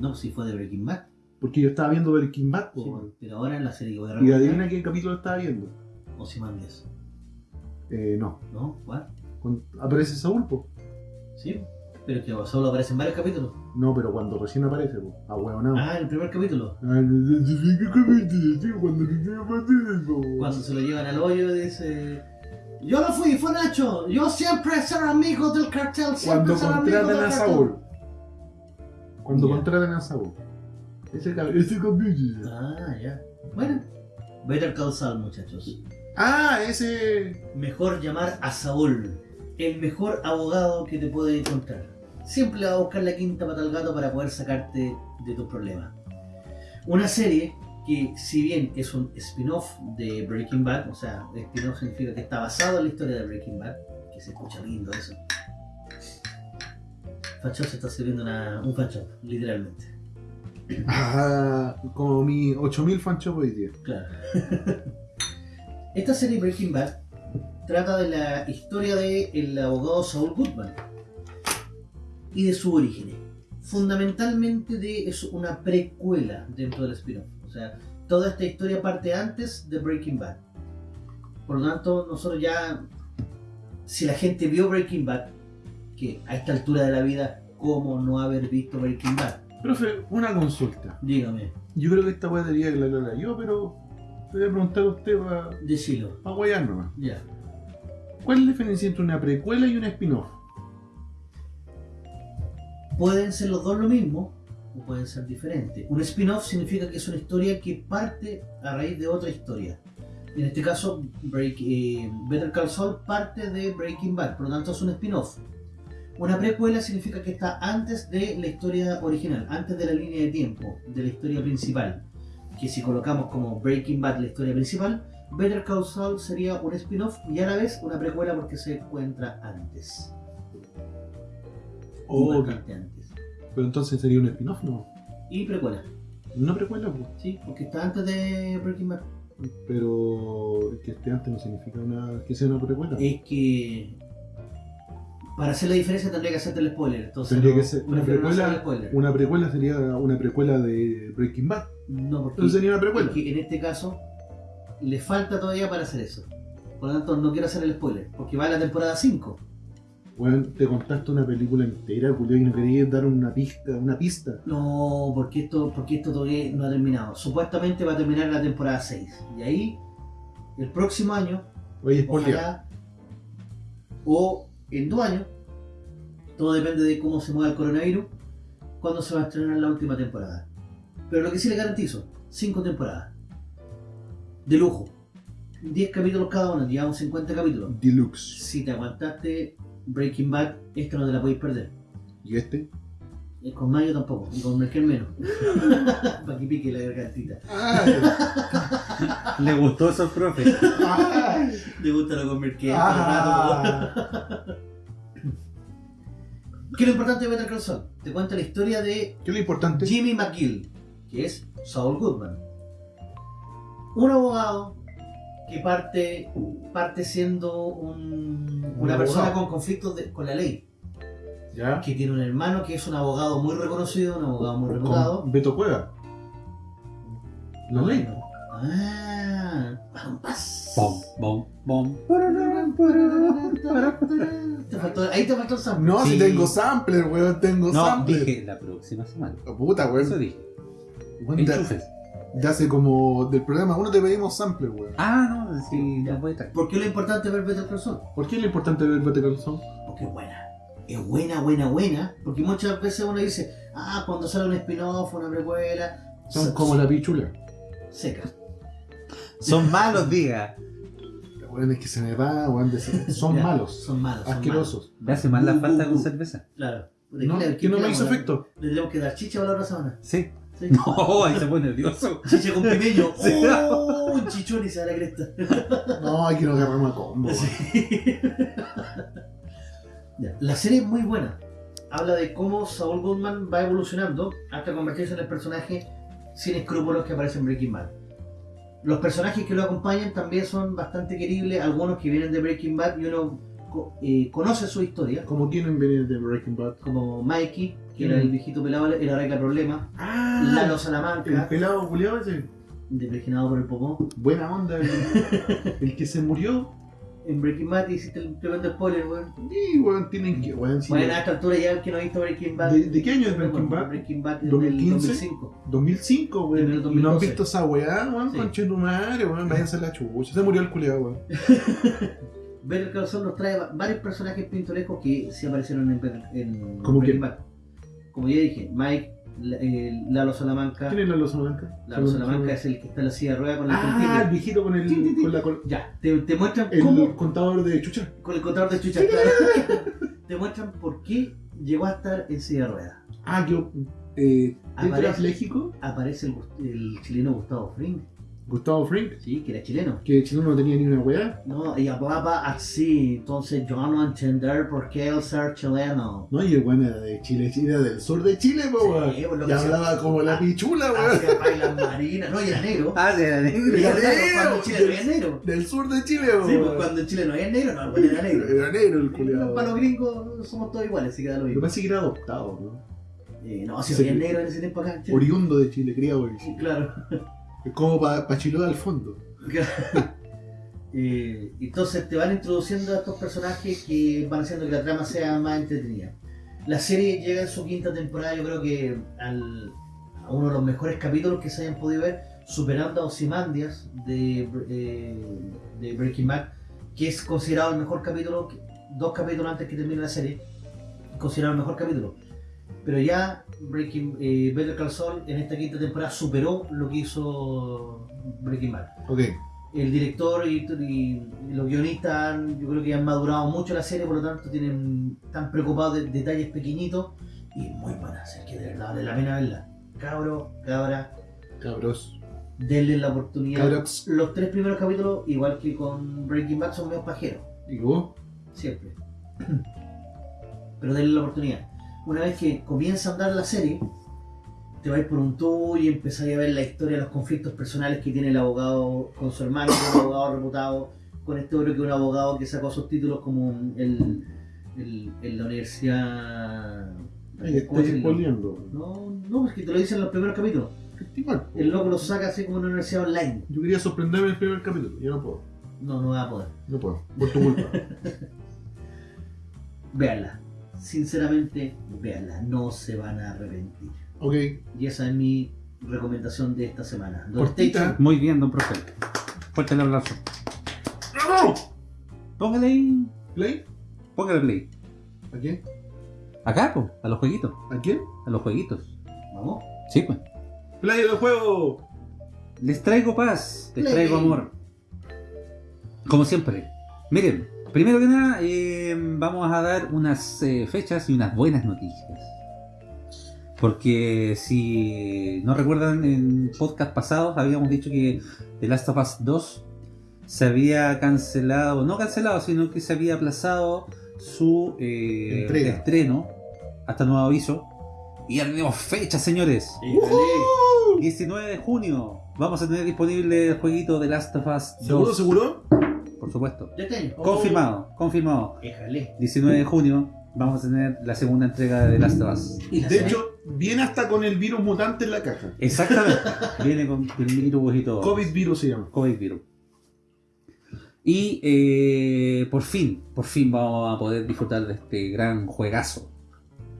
No, sí fue de Breaking Bad. Porque yo estaba viendo Breaking Bad, Sí, pero ahora en la serie que Y adivina qué capítulo estaba viendo. Ozymandias. Eh, no. ¿No? ¿Cuál? Aparece Saúl, pues. Sí. Pero que solo aparece en varios capítulos. No, pero cuando recién aparece, pues. Ah, no. Ah, en el primer capítulo. Ah, ¿qué capítulo? Sí, Cuando po. Se lo llevan al hoyo dice... Yo no fui, fue Nacho. Yo siempre seré amigo del cartel. Siempre Cuando amigo contratan del a cartel. Saúl. Cuando contratan a Saúl. Ese, cap- ese capítulo. Ah, ya. Bueno. Better Call Saul, muchachos. Ah, ese. Mejor llamar a Saúl. El mejor abogado que te puede encontrar. Siempre va a buscar la quinta pata al gato para poder sacarte de tus problemas. Una serie que, si bien es un spin-off de Breaking Bad, o sea, spin-off significa que está basado en la historia de Breaking Bad, que se escucha lindo eso. Facho se está sirviendo una- un facho, literalmente. Ah, como mi 8000 fanchos hoy día. Claro. Esta serie Breaking Bad trata de la historia del abogado Saul Goodman y de su origen. Fundamentalmente de, es una precuela dentro del spin-off. O sea, toda esta historia parte antes de Breaking Bad. Por lo tanto, nosotros ya, si la gente vio Breaking Bad, que a esta altura de la vida, ¿cómo no haber visto Breaking Bad? Profe, una consulta. Dígame, Yo creo que esta weá debería aclararla yo, pero te voy a preguntar a usted para decilo. pa guayar nomás. Ya. ¿Cuál es la diferencia entre una precuela y un spin-off? Pueden ser los dos lo mismo o pueden ser diferentes. Un spin-off significa que es una historia que parte a raíz de otra historia. En este caso, Break, eh, Better Call Saul parte de Breaking Bad, por lo tanto es un spin-off. Una precuela significa que está antes de la historia original, antes de la línea de tiempo, de la historia principal. Que si colocamos como Breaking Bad la historia principal, Better Call Saul sería un spin-off y a la vez una precuela porque se encuentra antes. Oh, Y ok. bastante antes. Pero entonces sería un spin-off, ¿no? Y precuela. Una precuela, pues. Sí, porque está antes de Breaking Bad. Pero que este antes no significa una, que sea una precuela. Es que para hacer la diferencia tendría que hacerte el spoiler. Entonces Tendría no- que ser una no precuela. spoiler. Una precuela sería una precuela de Breaking Bad. No, porque Entonces sería una precuela. es que en este caso le falta todavía para hacer eso. Por lo tanto, no quiero hacer el spoiler, porque va a la temporada 5. Bueno, te contaste una película entera, Julio, y no querías dar una pista, una pista. No, porque esto, porque esto todavía no ha terminado. Supuestamente va a terminar la temporada 6. Y ahí, el próximo año, Oye, spoiler. Ojalá. O en dos años. Todo depende de cómo se mueva el coronavirus. Cuando se va a estrenar la última temporada. Pero lo que sí le garantizo, cinco temporadas. De lujo. 10 capítulos cada uno, llevamos 50 capítulos. Deluxe. Si te aguantaste Breaking Bad, esta no te la podéis perder. ¿Y este? Y con Mayo tampoco, y con Merkel menos. [laughs] Para que pique la gargantita. ¡Ah! Le gustó eso al profe. ¡Ah! Le gusta lo con Merkel. ¡Ah! ¿Qué es lo importante de Better Call Saul? Te cuenta la historia de ¿Qué es lo importante? Jimmy McGill, que es Saul Goodman. Un abogado que parte, parte siendo un- una abogado. persona con conflictos de- con la ley. ¿Ya? Que tiene un hermano que es un abogado muy reconocido, un abogado muy reputado. Con Beto Cueva. La ley. Ah, pampas. Bom, bom, bom. Te faltó- ahí te faltó el sample. No, si Sí. tengo sampler, weón, tengo No, sampler. dije la próxima semana. Oh, puta, Eso weón. dije. Weón, de, hace como del programa uno te pedimos sampler, weón. Ah, no, sí, no puede estar. ¿Por qué lo importante es ver Better Call Saul? ¿Por qué es lo importante ver Better Call Saul? Porque es buena. Es buena, buena, buena. Porque muchas veces uno dice, ah, cuando sale un spin-off, una precuela, Son como la pichula. seca. Son malos, diga. Weón, es que se me va, weón. de- Son [laughs] Ya, malos. Son malos. son Asquerosos. Me hace mal la Uh, falta uh, con uh. cerveza. malos. Claro. ¿De No, que no me hizo efecto. Le tenemos que dar chicha para la otra semana. Sí. Sí. No, [laughs] ahí se pone nervioso. [laughs] Chiche con pimeño. Sí. ¡Oh! Un chichón y se da la cresta. No, hay que nos agarramos a combo. Sí. Ya, La serie es muy buena. Habla de cómo Saul Goodman va evolucionando hasta convertirse en el personaje sin escrúpulos que aparece en Breaking Bad. Los personajes que lo acompañan también son bastante queribles, algunos que vienen de Breaking Bad y uno eh, conoce su historia, Como tienen venir de Breaking Bad. como Mikey, que era el viejito pelado, el arregla problemas, Ah, Lalo el Salamanca, pelado culiado ese. depreginado por el popó. Buena onda. El, [laughs] el que se murió. En Breaking Bad hiciste el tremendo spoiler, weón. Y weón, tienen que. Weón, sí, Bueno, a esta altura ya el que no ha visto Breaking Bad. ¿De, de qué año es Breaking Bad? Breaking Bad es 2015? del 2005. 2005, En weón. Y no han 2012. visto esa weá, weón. Sí. Conche tu madre, weón. [laughs] Váyanse a la chucha. Se murió el culiado, weón. Better Call Saul nos trae va- varios personajes pintorescos que sí aparecieron en, en ¿Cómo Breaking quién? Bad. Como ya dije, Mike, eh, Lalo Salamanca. ¿Quién es Lalo Salamanca? Lalo Salamanca es el que está en la silla de ruedas con el Ah, el viejito con el. Con la, con- Ya, te, te muestran el cómo. contador de chucha. Con el contador de chucha, claro. [laughs] te muestran por qué llegó a estar en silla de ruedas. Ah, yo. Eh, Aparece. Aparece el, el chileno Gustavo Fring, Gustavo Frink. sí, que era chileno. Que chileno no tenía ni una weá. No, y hablaba así, entonces yo no entender por qué el ser chileno. No, y el weón era de Chile, era del sur de Chile, po, Sí, weón. pues, lo y que se- hablaba como la pichula, weón. Hacía bailas marinas, no, y era negro. Ah, sí, era negro. Era era negro, negro. cuando Chile no había negro. Del sur de Chile, Sí, weón. pues cuando Chile no había negro, no, el güey era negro. Era negro el Para culiado. los gringos somos todos iguales, así que da lo mismo. parece que era adoptado, ¿no? Eh, no, si Sí. había negro en ese tiempo acá. Oriundo de Chile, criado Sí, Chile. claro. Como pa Chiloé al fondo. [laughs] Eh, entonces te van introduciendo a estos personajes que van haciendo que la trama sea más entretenida. La serie llega en su quinta temporada, yo creo que a uno de los mejores capítulos que se hayan podido ver, superando a Ozymandias de, eh, de Breaking Bad, que es considerado el mejor capítulo, dos capítulos antes que termine la serie, considerado el mejor capítulo. Pero ya Breaking, eh, Better Call Saul en esta quinta temporada superó lo que hizo Breaking Bad Ok. el director y, y los guionistas han- yo creo que han madurado mucho la serie, por lo tanto tienen están preocupados de detalles pequeñitos y muy buena serie, que de verdad vale la pena verla. Cabro, cabra, Cabros. denle la oportunidad. Cabros. Los tres primeros capítulos, igual que con Breaking Bad, son medio pajeros, ¿Y vos? siempre. [clears throat] Pero denle la oportunidad. Una vez que comienza a andar la serie, te vais por un tour y empezáis a ver la historia, los conflictos personales que tiene el abogado con su hermano, que es un abogado reputado, con este otro que es un abogado que sacó sus títulos como el, el- en la universidad. Ahí ¿cómo estoy decirlo? spoileando. No, no, es que te lo dicen en los primeros capítulos. El loco lo saca así como en una universidad online. Yo quería sorprenderme en el primer capítulo. Yo no puedo. No, no va a poder. No puedo. Por tu culpa. [laughs] Véanla. Sinceramente, véanla. No se van a arrepentir. ok. Y esa es mi recomendación de esta semana. Cortita. Muy bien, don profe. Fuerte el abrazo. ¡Vamos! Póngale ahí. ¿Play? Póngale play. ¿A quién? Acá, po, a los jueguitos. ¿A quién? A los jueguitos. Vamos. Sí, pues. ¡Play del juego! Les traigo paz, les Play. traigo amor. Como siempre. Miren, primero que nada, eh, vamos a dar unas eh, fechas y unas buenas noticias. Porque si no recuerdan, en podcast pasados habíamos dicho que The Last of Us 2 se había cancelado, no cancelado, sino que se había aplazado su eh, estreno hasta nuevo aviso. Y ya tenemos fecha, señores. Híjole. 19 de junio vamos a tener disponible el jueguito de Last of Us 2. ¿Seguro, seguro? Por supuesto. Este año. Confirmado, confirmado. Híjole. 19 de junio vamos a tener la segunda entrega de The Last of Us. De hecho, viene hasta con el virus mutante en la caja. Exactamente. [laughs] Viene con el virus y todo. COVID virus se llama. COVID virus. Y eh, por fin, por fin vamos a poder disfrutar de este gran juegazo.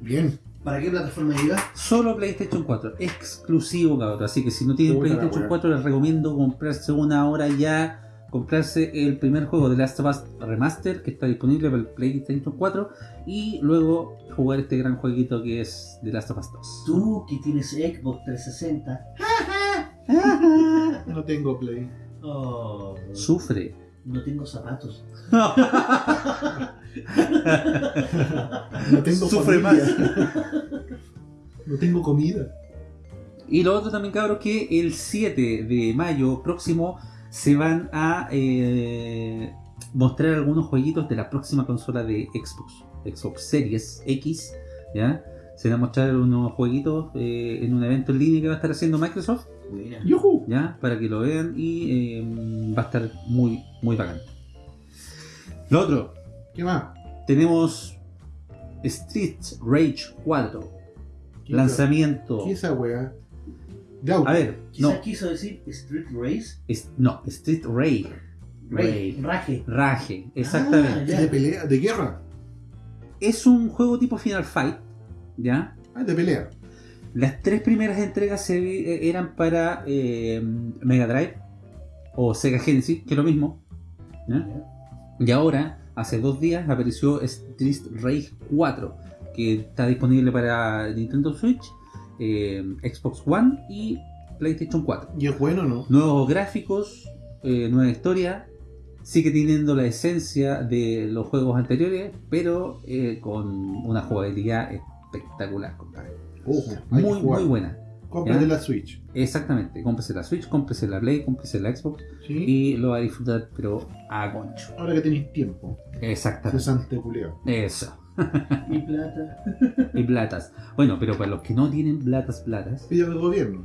Bien. ¿Para qué plataforma llega? Solo PlayStation 4, exclusivo cabrón. Así que si no tienen PlayStation wea. 4 les recomiendo comprarse una hora ya, comprarse el primer juego de Last of Us Remaster que está disponible para el PlayStation 4 y luego jugar este gran jueguito que es The Last of Us 2. Tú que tienes Xbox 360. [laughs] No tengo play. Oh, Sufre. no tengo zapatos. No tengo Sufre familia. No tengo comida. Y lo otro también, cabros, que el 7 de mayo próximo se van a eh, mostrar algunos jueguitos de la próxima consola de Xbox, Xbox Series X, ¿ya? Se van a mostrar unos jueguitos eh, en un evento en línea que va a estar haciendo Microsoft. ¿ya? Para que lo vean y eh, va a estar muy, muy bacán. Lo otro, ¿Qué más? tenemos Street Rage 4, ¿Qué lanzamiento. ¿Qué es esa weá? De auto. A ver, Quizás no, quiso decir Street Race. es- no, Street Rage. Ray, Raje. Rage, exactamente. Ah, ¿Es de pelea? ¿De guerra? Es un juego tipo Final Fight, ¿ya? Ah, de pelea. Las tres primeras entregas se eh, eran para eh, Mega Drive o Sega Genesis, que es lo mismo. ¿ya? Y ahora, hace dos días, apareció Street Rage 4, que está disponible para Nintendo Switch, eh, Xbox One y PlayStation 4. ¿Y es bueno no? Nuevos gráficos, eh, nueva historia, sigue teniendo la esencia de los juegos anteriores, pero eh, con una jugabilidad espectacular, compadre. Ojo, Muy, muy buena. Cómprate ¿Ya? la Switch. Exactamente, cómprese la Switch, cómprese la Play, cómprese la Xbox ¿Sí? y lo va a disfrutar, pero a concho. Ahora que tenéis tiempo. Exactamente. Cesante. Eso. [laughs] Y plata. Y platas. Bueno, pero para los que no tienen platas, platas, Pilla del gobierno.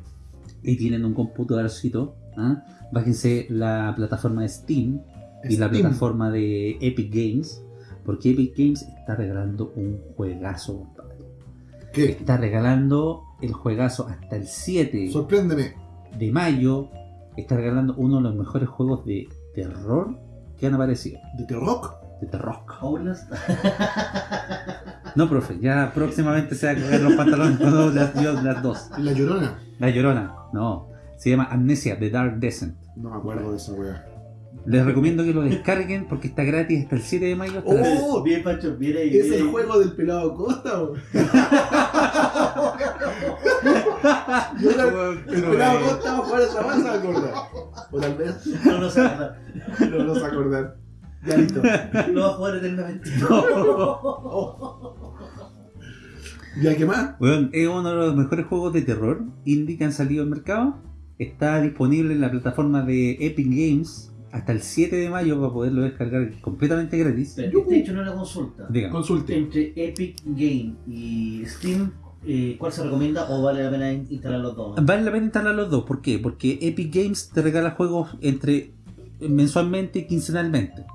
y tienen un computadorcito, ¿ah? bájense la plataforma de Steam y la plataforma de Epic Games, porque Epic Games está regalando un juegazo, compadre. ¿Qué? Está regalando el juegazo hasta el 7 Sorpréndeme. de mayo. Está regalando uno de los mejores juegos de terror que han aparecido. ¿De Rock? De. Outlast. No, profe, ya próximamente se va a coger los pantalones con las, yo- las dos. ¿La Llorona? La llorona, no. Se llama Amnesia The Dark Descent. No me acuerdo de esa weá. Les recomiendo que lo descarguen porque está gratis hasta el 7 de mayo. ¡Oh! Bien, Pancho, bien ahí. ¿Es el juego del pelado Costa? o? [laughs] Yo el pelado Costa va a jugar esa masa, acordar. O tal vez No, no se va no nos acordar. Ya listo. Lo va a jugar eternamente. ¿Ya qué más? Weón, es uno de los mejores juegos de terror indie que han salido al mercado. Está disponible en la plataforma de Epic Games hasta el 7 de mayo para poderlo descargar completamente gratis. Pero este hecho no la consulta. Digan, Consulte. Entre Epic Game y Steam, eh, ¿cuál se recomienda o vale la pena in- instalar los dos? vale la pena instalar los dos. ¿Por qué? Porque Epic Games te regala juegos entre mensualmente y quincenalmente.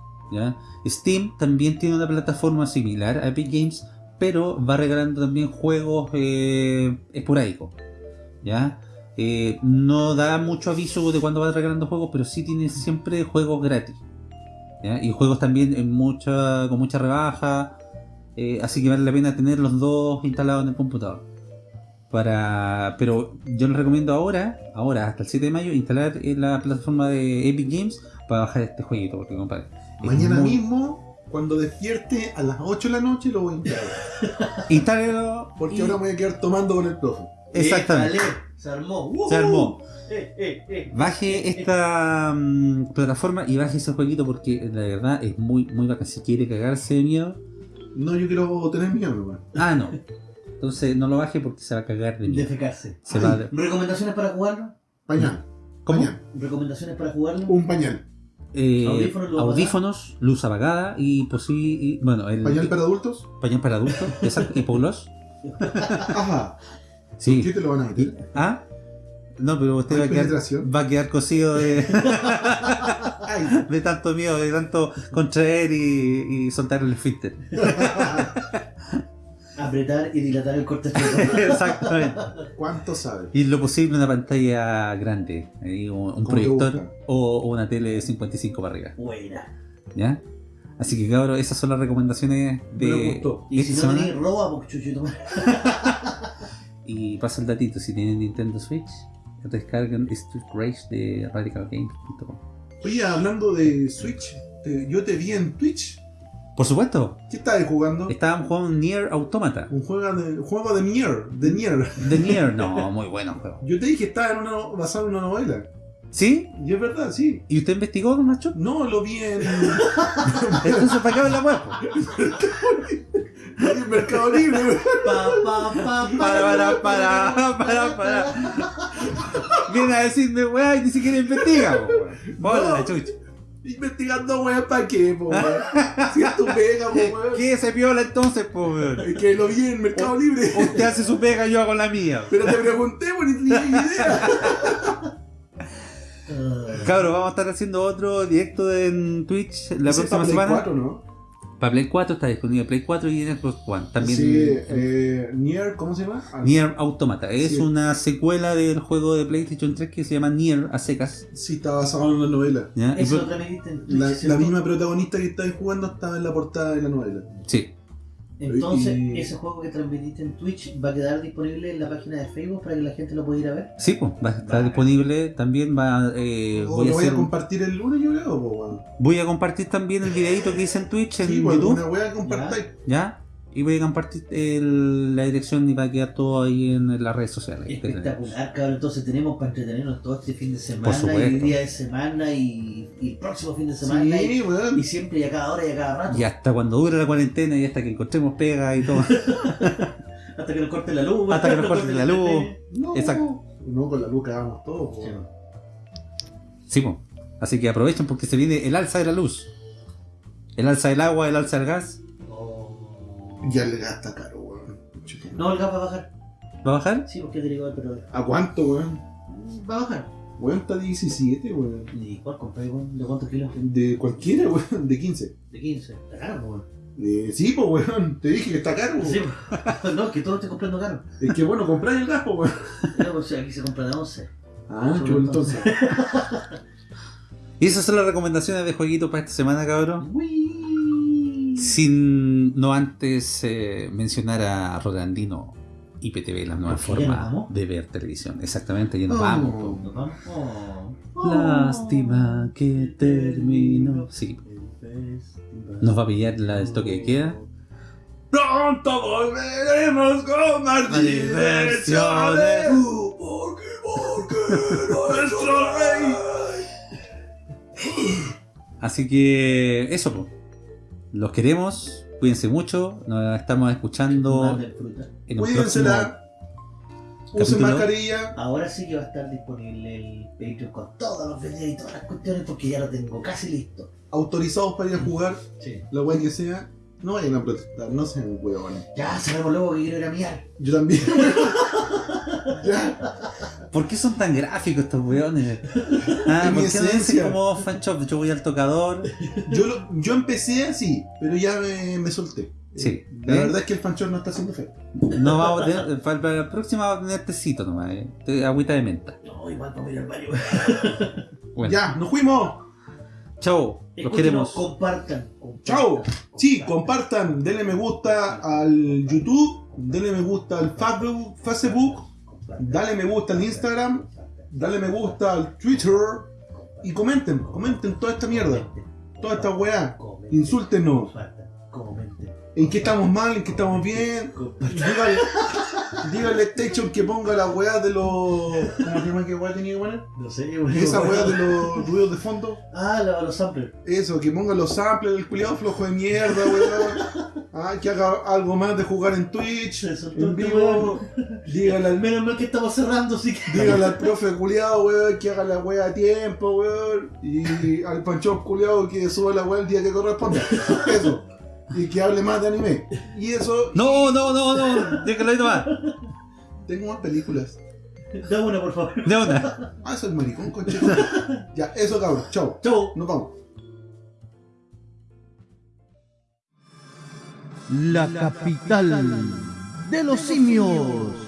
Steam también tiene una plataforma similar a Epic Games, pero va regalando también juegos eh, esporádicos. ¿ya? Eh, no da mucho aviso de cuando va regalando juegos, pero sí tiene siempre juegos gratis. Y juegos también con mucha rebaja. eh, así que vale la pena tener los dos instalados en el computador. Pero yo les recomiendo ahora, ahora hasta el 7 de mayo, instalar en la plataforma de Epic Games para bajar este jueguito, porque compadre. Mañana muy- mismo, cuando despierte a las 8 de la noche, lo voy a instalar. [laughs] Instálelo. Porque y- ahora me voy a quedar tomando con el profe. Exactamente. Se armó. ¡Uh! Se armó. Eh, eh, eh. Baje esta mm, plataforma y baje ese jueguito porque la verdad es muy, muy bacán. Si quiere cagarse de miedo, No, yo quiero tener miedo, nomás. ah, no. Entonces no lo baje porque se va a cagar de miedo. Defecarse. Se Ay. va a- ¿Recomendaciones para jugarlo? Pañal. ¿Cómo? Pañal. ¿Recomendaciones para jugarlo? Un pañal. Eh, Audífonos, luz audífonos, luz apagada y posi y- bueno, el Pañal para adultos. pañal para adultos, [laughs] exacto, y polos. [laughs] Ajá. Sí. ¿Qué te lo van a meter? ¿Ah? No, pero usted ¿Hay va a quedar, penetración? va a quedar cosido de, [laughs] de tanto miedo, de tanto contraer y, y soltar el esfínter. Apretar y dilatar el corte [laughs] Exactamente. ¿Cuánto sabes? Y lo posible una pantalla grande, ahí, un, proyector o, o una tele de 55 para arriba. Buena. ¿Ya? Así que cabros, esas son las recomendaciones Me de gustó. Y si no tenéis roba, pues chuchito. [laughs] Y pasa el datito, si tienen Nintendo Switch, descarguen Street Rage de radicalgames.com. Oye, hablando de Switch, te- yo te vi en Twitch. Por supuesto, ¿Qué estabas jugando? estábamos jugando Nier Automata. Un juego de, juego de Nier. De Nier. De Nier, [laughs] no, muy bueno juego. Yo te dije que estaba en una, basado en una novela. ¿Sí? Y es verdad, sí. ¿Y usted investigó, don Nacho? No, lo vi en, Entonces, ¿para qué habla la web? en Mercado Libre. Pa, pa, pa, pa. Para, para, para, para, para. Viene a decirme, weá, y ni siquiera investiga. Bola No. chucha. Investigando, weón, ¿para qué, po, weón? [laughs] Si es tu pega, po, weón. ¿Qué se piola entonces, po, weón? Que lo vi en Mercado Libre. Usted hace su pega, yo hago la mía. Pero te pregunté, weón, y tenía idea. [laughs] Cabros, vamos a estar haciendo otro directo en Twitch la próxima semana. 4, ¿no? Para Play 4 está disponible Play 4 y en Xbox One. También Sí, eh, Nier, ¿cómo se llama? Ah, Nier Automata. Es Sí. una secuela del juego de PlayStation 3 que se llama Nier a secas. Sí, está basado en una novela. ¿ya? Eso La, la misma protagonista que estáis jugando estaba en la portada de la novela. Sí, Entonces, y- ese juego que transmitiste en Twitch va a quedar disponible en la página de Facebook para que la gente lo pueda ir a ver. sí, pues, va a estar Vale. disponible. También va, eh, O voy, lo a voy a compartir el lunes, yo creo, voy a compartir también el videito que hice en Twitch, en Sí, pues, YouTube. una wea que compartáis. ¿Ya? Y voy a compartir el- la dirección y va a quedar todo ahí en las redes sociales. Espectacular, cabrón. Entonces tenemos para entretenernos todo este fin de semana y día de semana y, y el próximo fin de semana y, siempre y a cada hora y a cada rato. Y hasta cuando dure la cuarentena y hasta que encontremos pega y todo. [laughs] Hasta que nos corte la luz. Hasta que nos corte la luz. No, Exacto. No, con la luz cagamos todos, Sí. Sí, po. Así que aprovechen porque se viene el alza de la luz. El alza del agua, el alza del gas. Ya el gas está caro, weón. No, el gas va a bajar. ¿Va a bajar? Sí, porque es derivado del petróleo. ¿A cuánto, weón? Va a bajar. Weón está 17, weón. ¿Y cuál compré, weón? ¿De cuántos kilos? De cualquiera, [laughs] weón. De 15. De 15. Está caro, weón. Eh, sí, pues, weón. Te dije que está caro, weón. Sí, [laughs] no, que todo lo estoy comprando caro. Es que bueno, compráis el gas, pues, weón. No, pues aquí se compra de 11. Ah, entonces. [laughs] Y esas son las recomendaciones de jueguitos para esta semana, cabrón. Uy. Sin no antes eh, mencionar a Rolandino IPTV, la nueva ¿Ya nos forma de ver televisión. Exactamente, ya nos Oh. vamos. Oh. Lástima que terminó. Sí, El nos va a pillar la del toque de queda. Pronto volveremos con más diversiones. Porque, porque nuestro [laughs] rey. Así que eso, po. Los queremos. Cuídense mucho. Nos estamos escuchando en un próximo. Cuídensela. Usen mascarilla. Ahora sí que va a estar disponible el Patreon con todos los videos y todas las cuestiones porque ya lo tengo casi listo. Autorizados para ir a jugar. Sí. La weá que sea. No vayan a protestar, no sean huevones. Ya sabemos luego que quiero ir a miar. Yo también. [laughs] ya. ¿Por qué son tan gráficos estos weones? [laughs] Ah, ¿por qué no dicen como fan shop? Yo voy al tocador. Yo, lo- yo empecé así, pero ya me, me solté. Sí. La ¿Eh? verdad es que el fanchón no está haciendo efecto. No vamos a tener, para para la próxima vamos a tener tecito nomás, eh. Agüita de menta. No, igual para ir al baño. Bueno, Ya, nos fuimos. chao, los Escúchenos, queremos. Compartan. compartan, Chao. Sí, compartan. compartan, denle me gusta al YouTube, denle me gusta al Facebook, Facebook, dale me gusta al Instagram, dale me gusta al Twitter y comenten, comenten toda esta mierda, toda esta weá. Insúltenos. Compartan. Comenten. En qué estamos mal, en qué estamos bien. Dígale, dígale a Station que ponga la weá de los. ¿Cómo se llama qué weá tenía que poner? No sé, yo Esa weá de los ruidos de fondo. Ah, la- los samplers. Eso, que ponga los samples del culiado flojo de mierda, weón. Ah, que haga algo más de jugar en Twitch, soltó en este vivo. Dígale al, Menos mal que estamos cerrando, así que. dígale al profe culiado, weón, que haga la weá a tiempo, weón. Y al panchón culiado que suba la weá el día que corresponda. Eso. Y que hable más de anime. Y eso. No, no, no, no, déjalo ahí nomás. Tengo más películas. Dame una, por favor. De una. Ah, soy maricón, conche. ya, eso cabrón. Chao. Chau. Nos vamos. La capital de los simios.